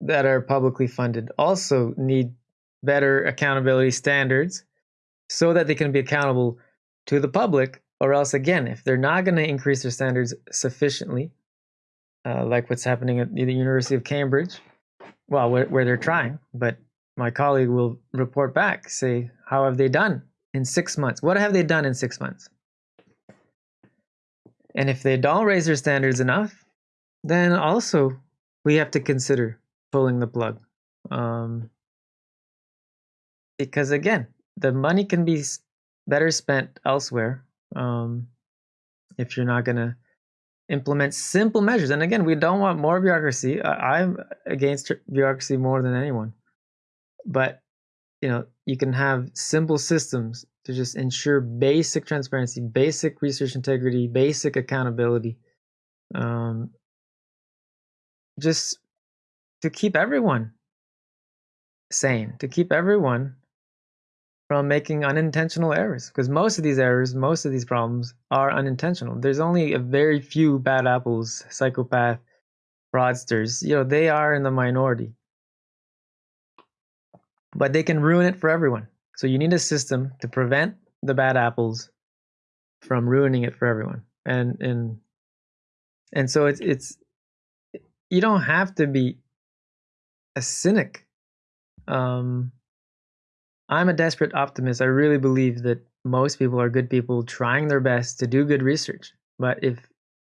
that are publicly funded also need better accountability standards so that they can be accountable to the public or else again if they're not going to increase their standards sufficiently uh, like what's happening at the university of cambridge well where, where they're trying but my colleague will report back say how have they done in six months? What have they done in six months? And if they don't raise their standards enough then also we have to consider pulling the plug. Um, because again, the money can be better spent elsewhere um, if you're not going to implement simple measures. And again, we don't want more bureaucracy. I'm against bureaucracy more than anyone. But you know, you can have simple systems to just ensure basic transparency, basic research integrity, basic accountability. Um, just to keep everyone sane, to keep everyone from making unintentional errors. Because most of these errors, most of these problems are unintentional. There's only a very few bad apples, psychopath, fraudsters. You know, they are in the minority. But they can ruin it for everyone. So you need a system to prevent the bad apples from ruining it for everyone. And and and so it's it's you don't have to be a cynic. Um, I'm a desperate optimist. I really believe that most people are good people trying their best to do good research. But if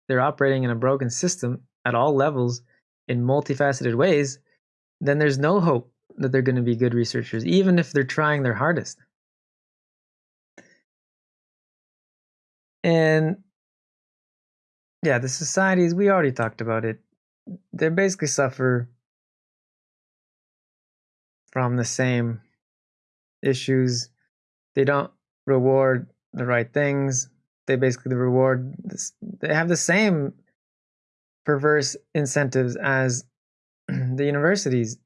they're operating in a broken system at all levels in multifaceted ways, then there's no hope that they're going to be good researchers, even if they're trying their hardest. And yeah, the societies, we already talked about it. They basically suffer from the same issues. They don't reward the right things. They basically reward this, they have the same perverse incentives as the universities,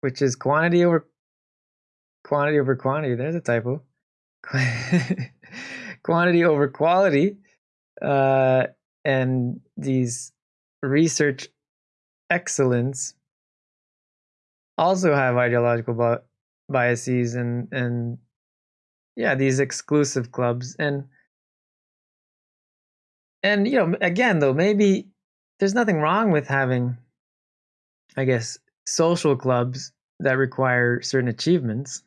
which is quantity over quantity over quantity. There's a typo. quantity over quality. Uh, and these research excellence also have ideological biases and and yeah these exclusive clubs and and you know again though maybe there's nothing wrong with having i guess social clubs that require certain achievements.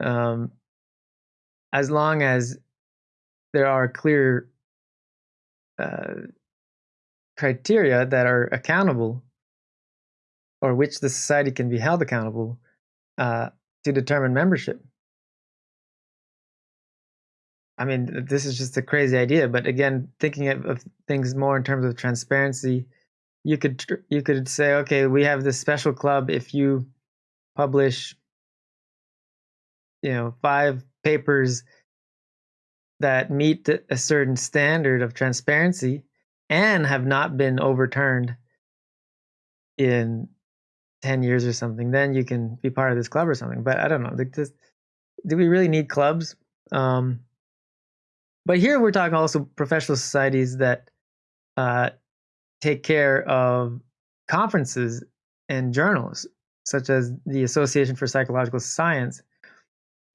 Um as long as there are clear uh, criteria that are accountable or which the society can be held accountable uh, to determine membership. I mean, this is just a crazy idea, but again, thinking of, of things more in terms of transparency, you could you could say, okay, we have this special club. If you publish, you know, five papers that meet a certain standard of transparency and have not been overturned in 10 years or something, then you can be part of this club or something. But I don't know. Like this, do we really need clubs? Um, but here we're talking also professional societies that uh, take care of conferences and journals, such as the Association for Psychological Science,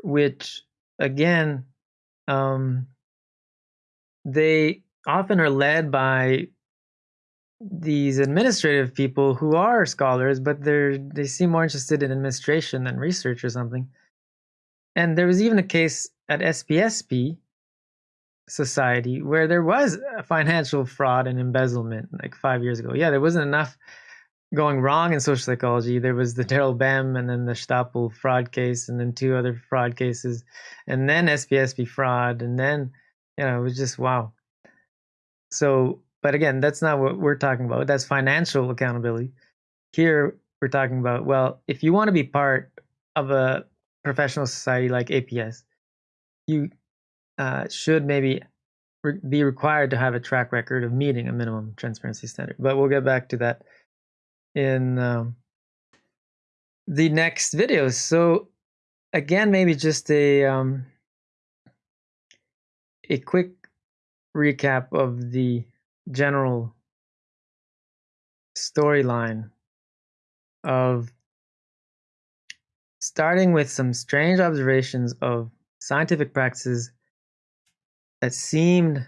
which again um, they often are led by these administrative people who are scholars, but they're they seem more interested in administration than research or something. And there was even a case at SPSP Society where there was financial fraud and embezzlement like five years ago. Yeah, there wasn't enough going wrong in social psychology. There was the Daryl Bem and then the Stapel fraud case, and then two other fraud cases, and then SPSP fraud, and then you know it was just wow. So, but again, that's not what we're talking about. That's financial accountability. Here we're talking about well, if you want to be part of a professional society like APS, you uh, should maybe re- be required to have a track record of meeting a minimum transparency standard. But we'll get back to that in um, the next video. So again, maybe just a um, a quick recap of the general storyline of starting with some strange observations of scientific practices that seemed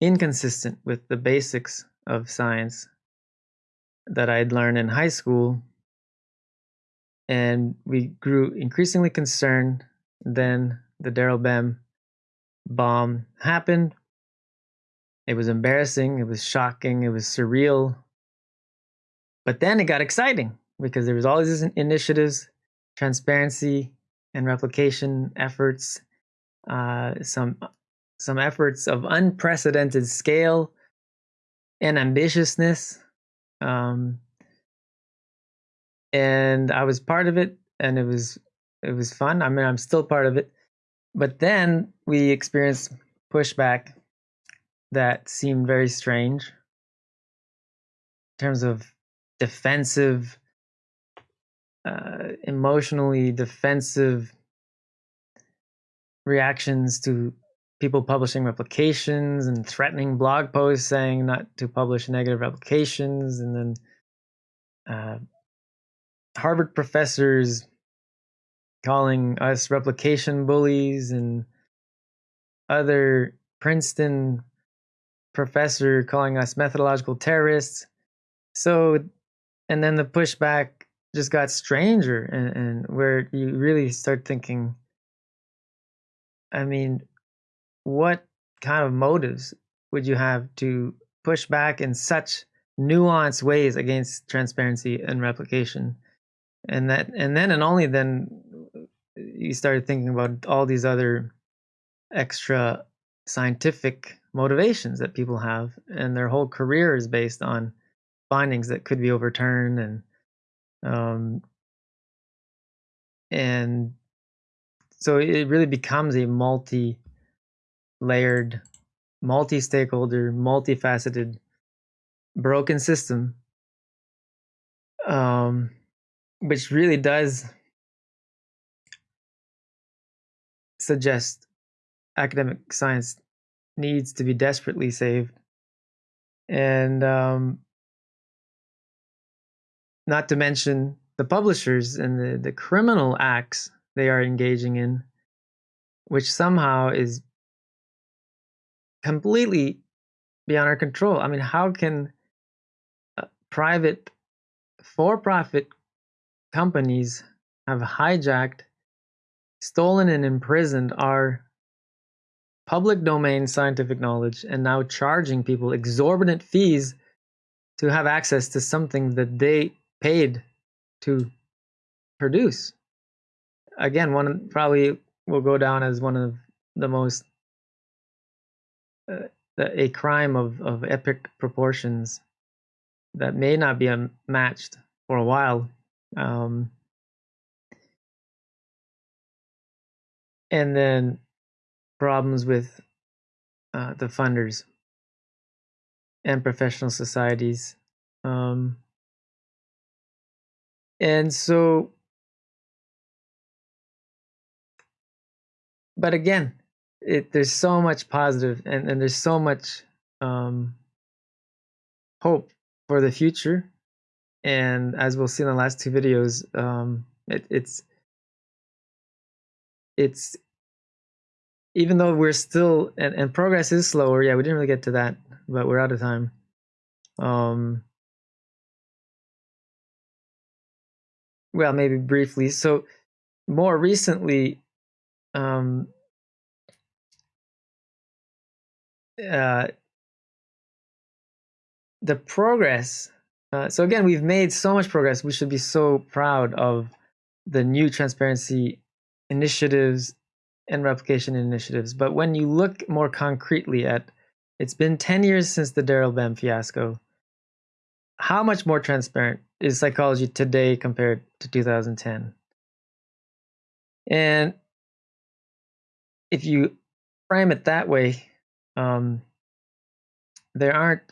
inconsistent with the basics of science that I'd learned in high school. And we grew increasingly concerned. Then the Daryl Bem bomb happened. It was embarrassing, it was shocking, it was surreal. But then it got exciting because there was all these initiatives, transparency and replication efforts, uh, some some efforts of unprecedented scale and ambitiousness um, and I was part of it, and it was it was fun. I mean, I'm still part of it, but then we experienced pushback that seemed very strange in terms of defensive, uh, emotionally defensive reactions to people publishing replications and threatening blog posts saying not to publish negative replications. And then uh, harvard professors calling us replication bullies and other princeton professor calling us methodological terrorists. So and then the pushback just got stranger and, and where you really start thinking i mean what kind of motives would you have to push back in such nuanced ways against transparency and replication? And that and then and only then you started thinking about all these other extra scientific motivations that people have and their whole career is based on findings that could be overturned and um and so it really becomes a multi layered multi-stakeholder multifaceted broken system um which really does suggest academic science needs to be desperately saved. And um, not to mention the publishers and the, the criminal acts they are engaging in which somehow is completely beyond our control. I mean how can private for-profit companies have hijacked, stolen, and imprisoned our public domain scientific knowledge and now charging people exorbitant fees to have access to something that they paid to produce. Again, one probably will go down as one of the most uh, a crime of, of epic proportions that may not be matched for a while um, and then problems with uh, the funders and professional societies. Um, and so, but again, it, there's so much positive and, and there's so much um, hope for the future and as we'll see in the last two videos, um, it, it's it's even though we're still and, and progress is slower. Yeah, we didn't really get to that, but we're out of time. Um, well, maybe briefly. So more recently, um, uh, the progress uh, so again, we've made so much progress. We should be so proud of the new transparency initiatives and replication initiatives. But when you look more concretely at, it's been 10 years since the Daryl Bem fiasco. How much more transparent is psychology today compared to 2010? And if you frame it that way, um, there aren't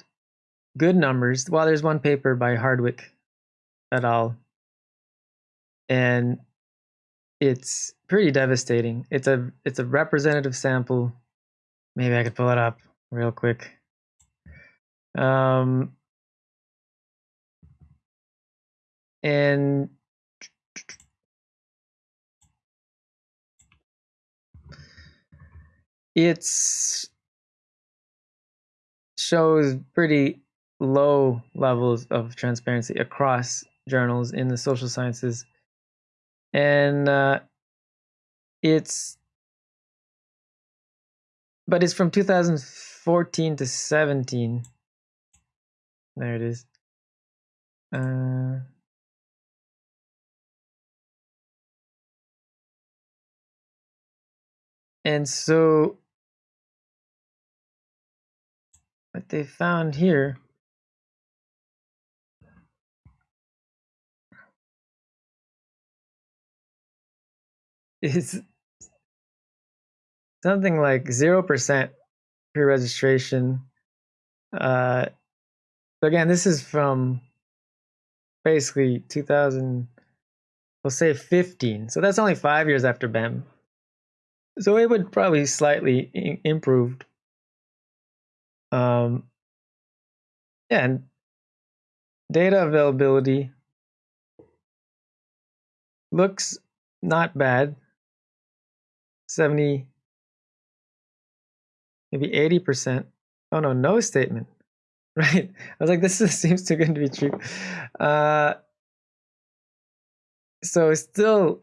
good numbers. Well, there's one paper by Hardwicke et al. And it's pretty devastating. It's a it's a representative sample. Maybe I could pull it up real quick. Um, and it's shows pretty low levels of transparency across journals in the social sciences. And uh, it's, but it's from 2014 to 17. There it is. Uh, and so what they found here is something like 0% pre-registration. Uh, again, this is from basically 2000, we'll say 15. So that's only five years after Bem. So it would probably slightly improved. Um, yeah, and data availability looks not bad. 70, maybe 80%. Oh no, no statement. right? I was like, this is, seems too good to be true. Uh, so it's still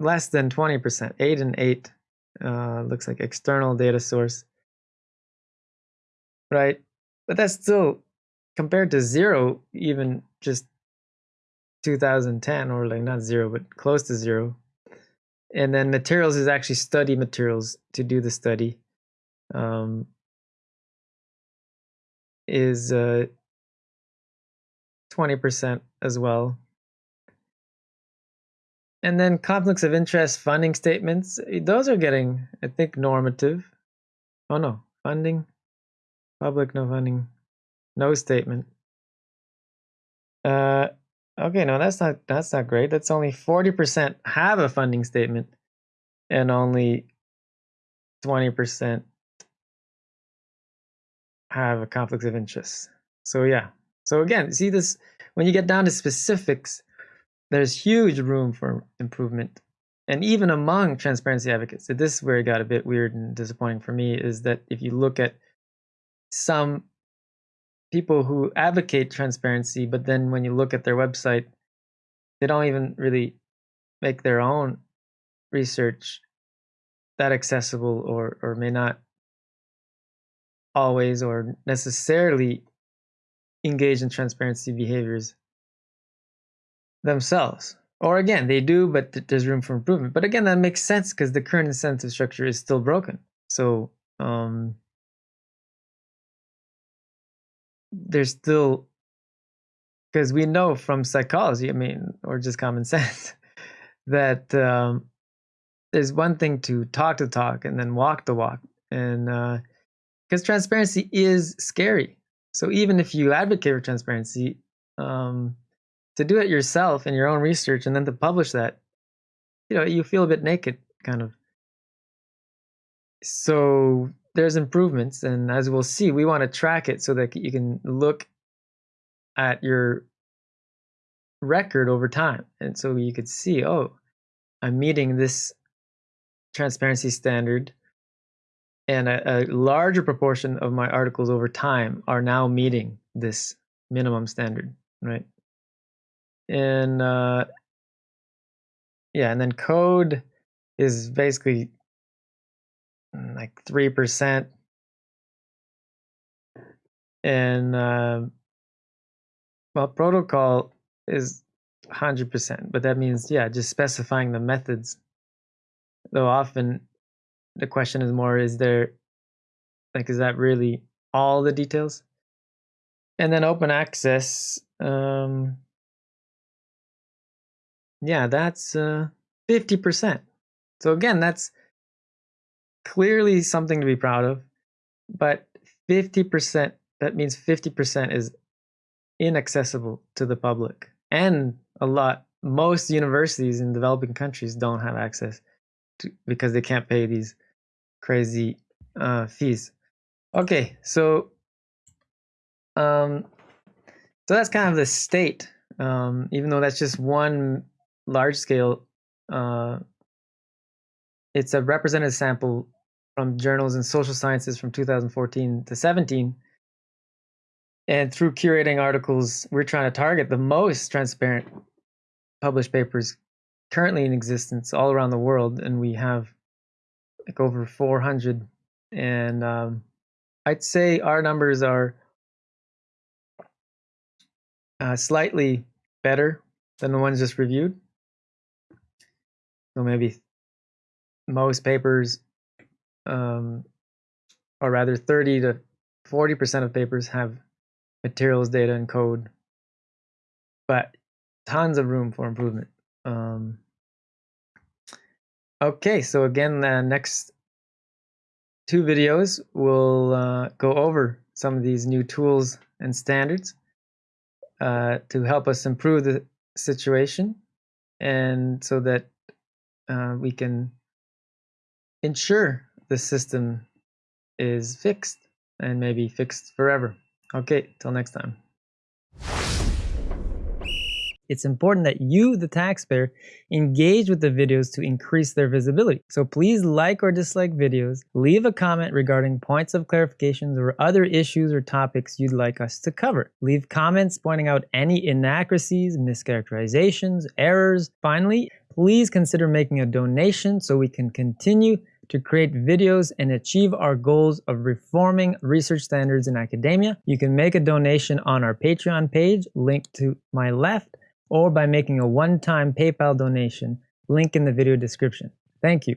less than 20%, 8 and 8 uh, looks like external data source, right? But that's still compared to zero, even just 2010, or like not zero, but close to zero. And then materials is actually study materials to do the study. Um, is uh, 20% as well. And then conflicts of interest funding statements, eh, those are getting, I think, normative. Oh no, funding, public no funding, no statement. Uh, okay, no, that's not that's not great. That's only 40% have a funding statement, and only 20% have a conflict of interest. So yeah. So again, see this when you get down to specifics, there's huge room for improvement. And even among transparency advocates, so this is where it got a bit weird and disappointing for me, is that if you look at some people who advocate transparency, but then when you look at their website, they don't even really make their own research that accessible or or may not always or necessarily engage in transparency behaviors themselves. Or again, they do, but there's room for improvement. But again, that makes sense because the current incentive structure is still broken. So um, there's still, because we know from psychology, I mean, or just common sense, that um, there's one thing to talk the talk and then walk the walk. And because uh, transparency is scary. So even if you advocate for transparency, um, to do it yourself in your own research and then to publish that, you know, you feel a bit naked, kind of. So there's improvements, and as we'll see, we want to track it so that you can look at your record over time, and so you could see, oh, I'm meeting this transparency standard, and a, a larger proportion of my articles over time are now meeting this minimum standard, right? and uh, yeah, and then code is basically like three percent, and uh, well, protocol is hundred percent, but that means yeah, just specifying the methods. Though often the question is more: is there like is that really all the details? And then open access. Um, yeah, that's uh, 50%. So again, that's clearly something to be proud of. But 50%, that means 50% is inaccessible to the public. And a lot, most universities in developing countries don't have access to, because they can't pay these crazy uh, fees. Okay, so um, so that's kind of the state. Um, even though that's just one large scale, uh, it's a representative sample from journals in social sciences from 2014 to 17. And through curating articles, we're trying to target the most transparent published papers currently in existence all around the world. And we have like over 400. And um, I'd say our numbers are uh, slightly better than the ones just reviewed. So maybe most papers, um, or rather 30 to 40% of papers have materials, data, and code, but tons of room for improvement. Um, okay, so again, the next two videos will uh, go over some of these new tools and standards uh, to help us improve the situation and so that uh, we can ensure the system is fixed and maybe fixed forever. Okay, till next time. it's important that you, the taxpayer, engage with the videos to increase their visibility. So please like or dislike videos, leave a comment regarding points of clarifications or other issues or topics you'd like us to cover. Leave comments pointing out any inaccuracies, mischaracterizations, errors. Finally, please consider making a donation so we can continue to create videos and achieve our goals of reforming research standards in academia. You can make a donation on our Patreon page, linked to my left, or by making a one-time PayPal donation, link in the video description. Thank you.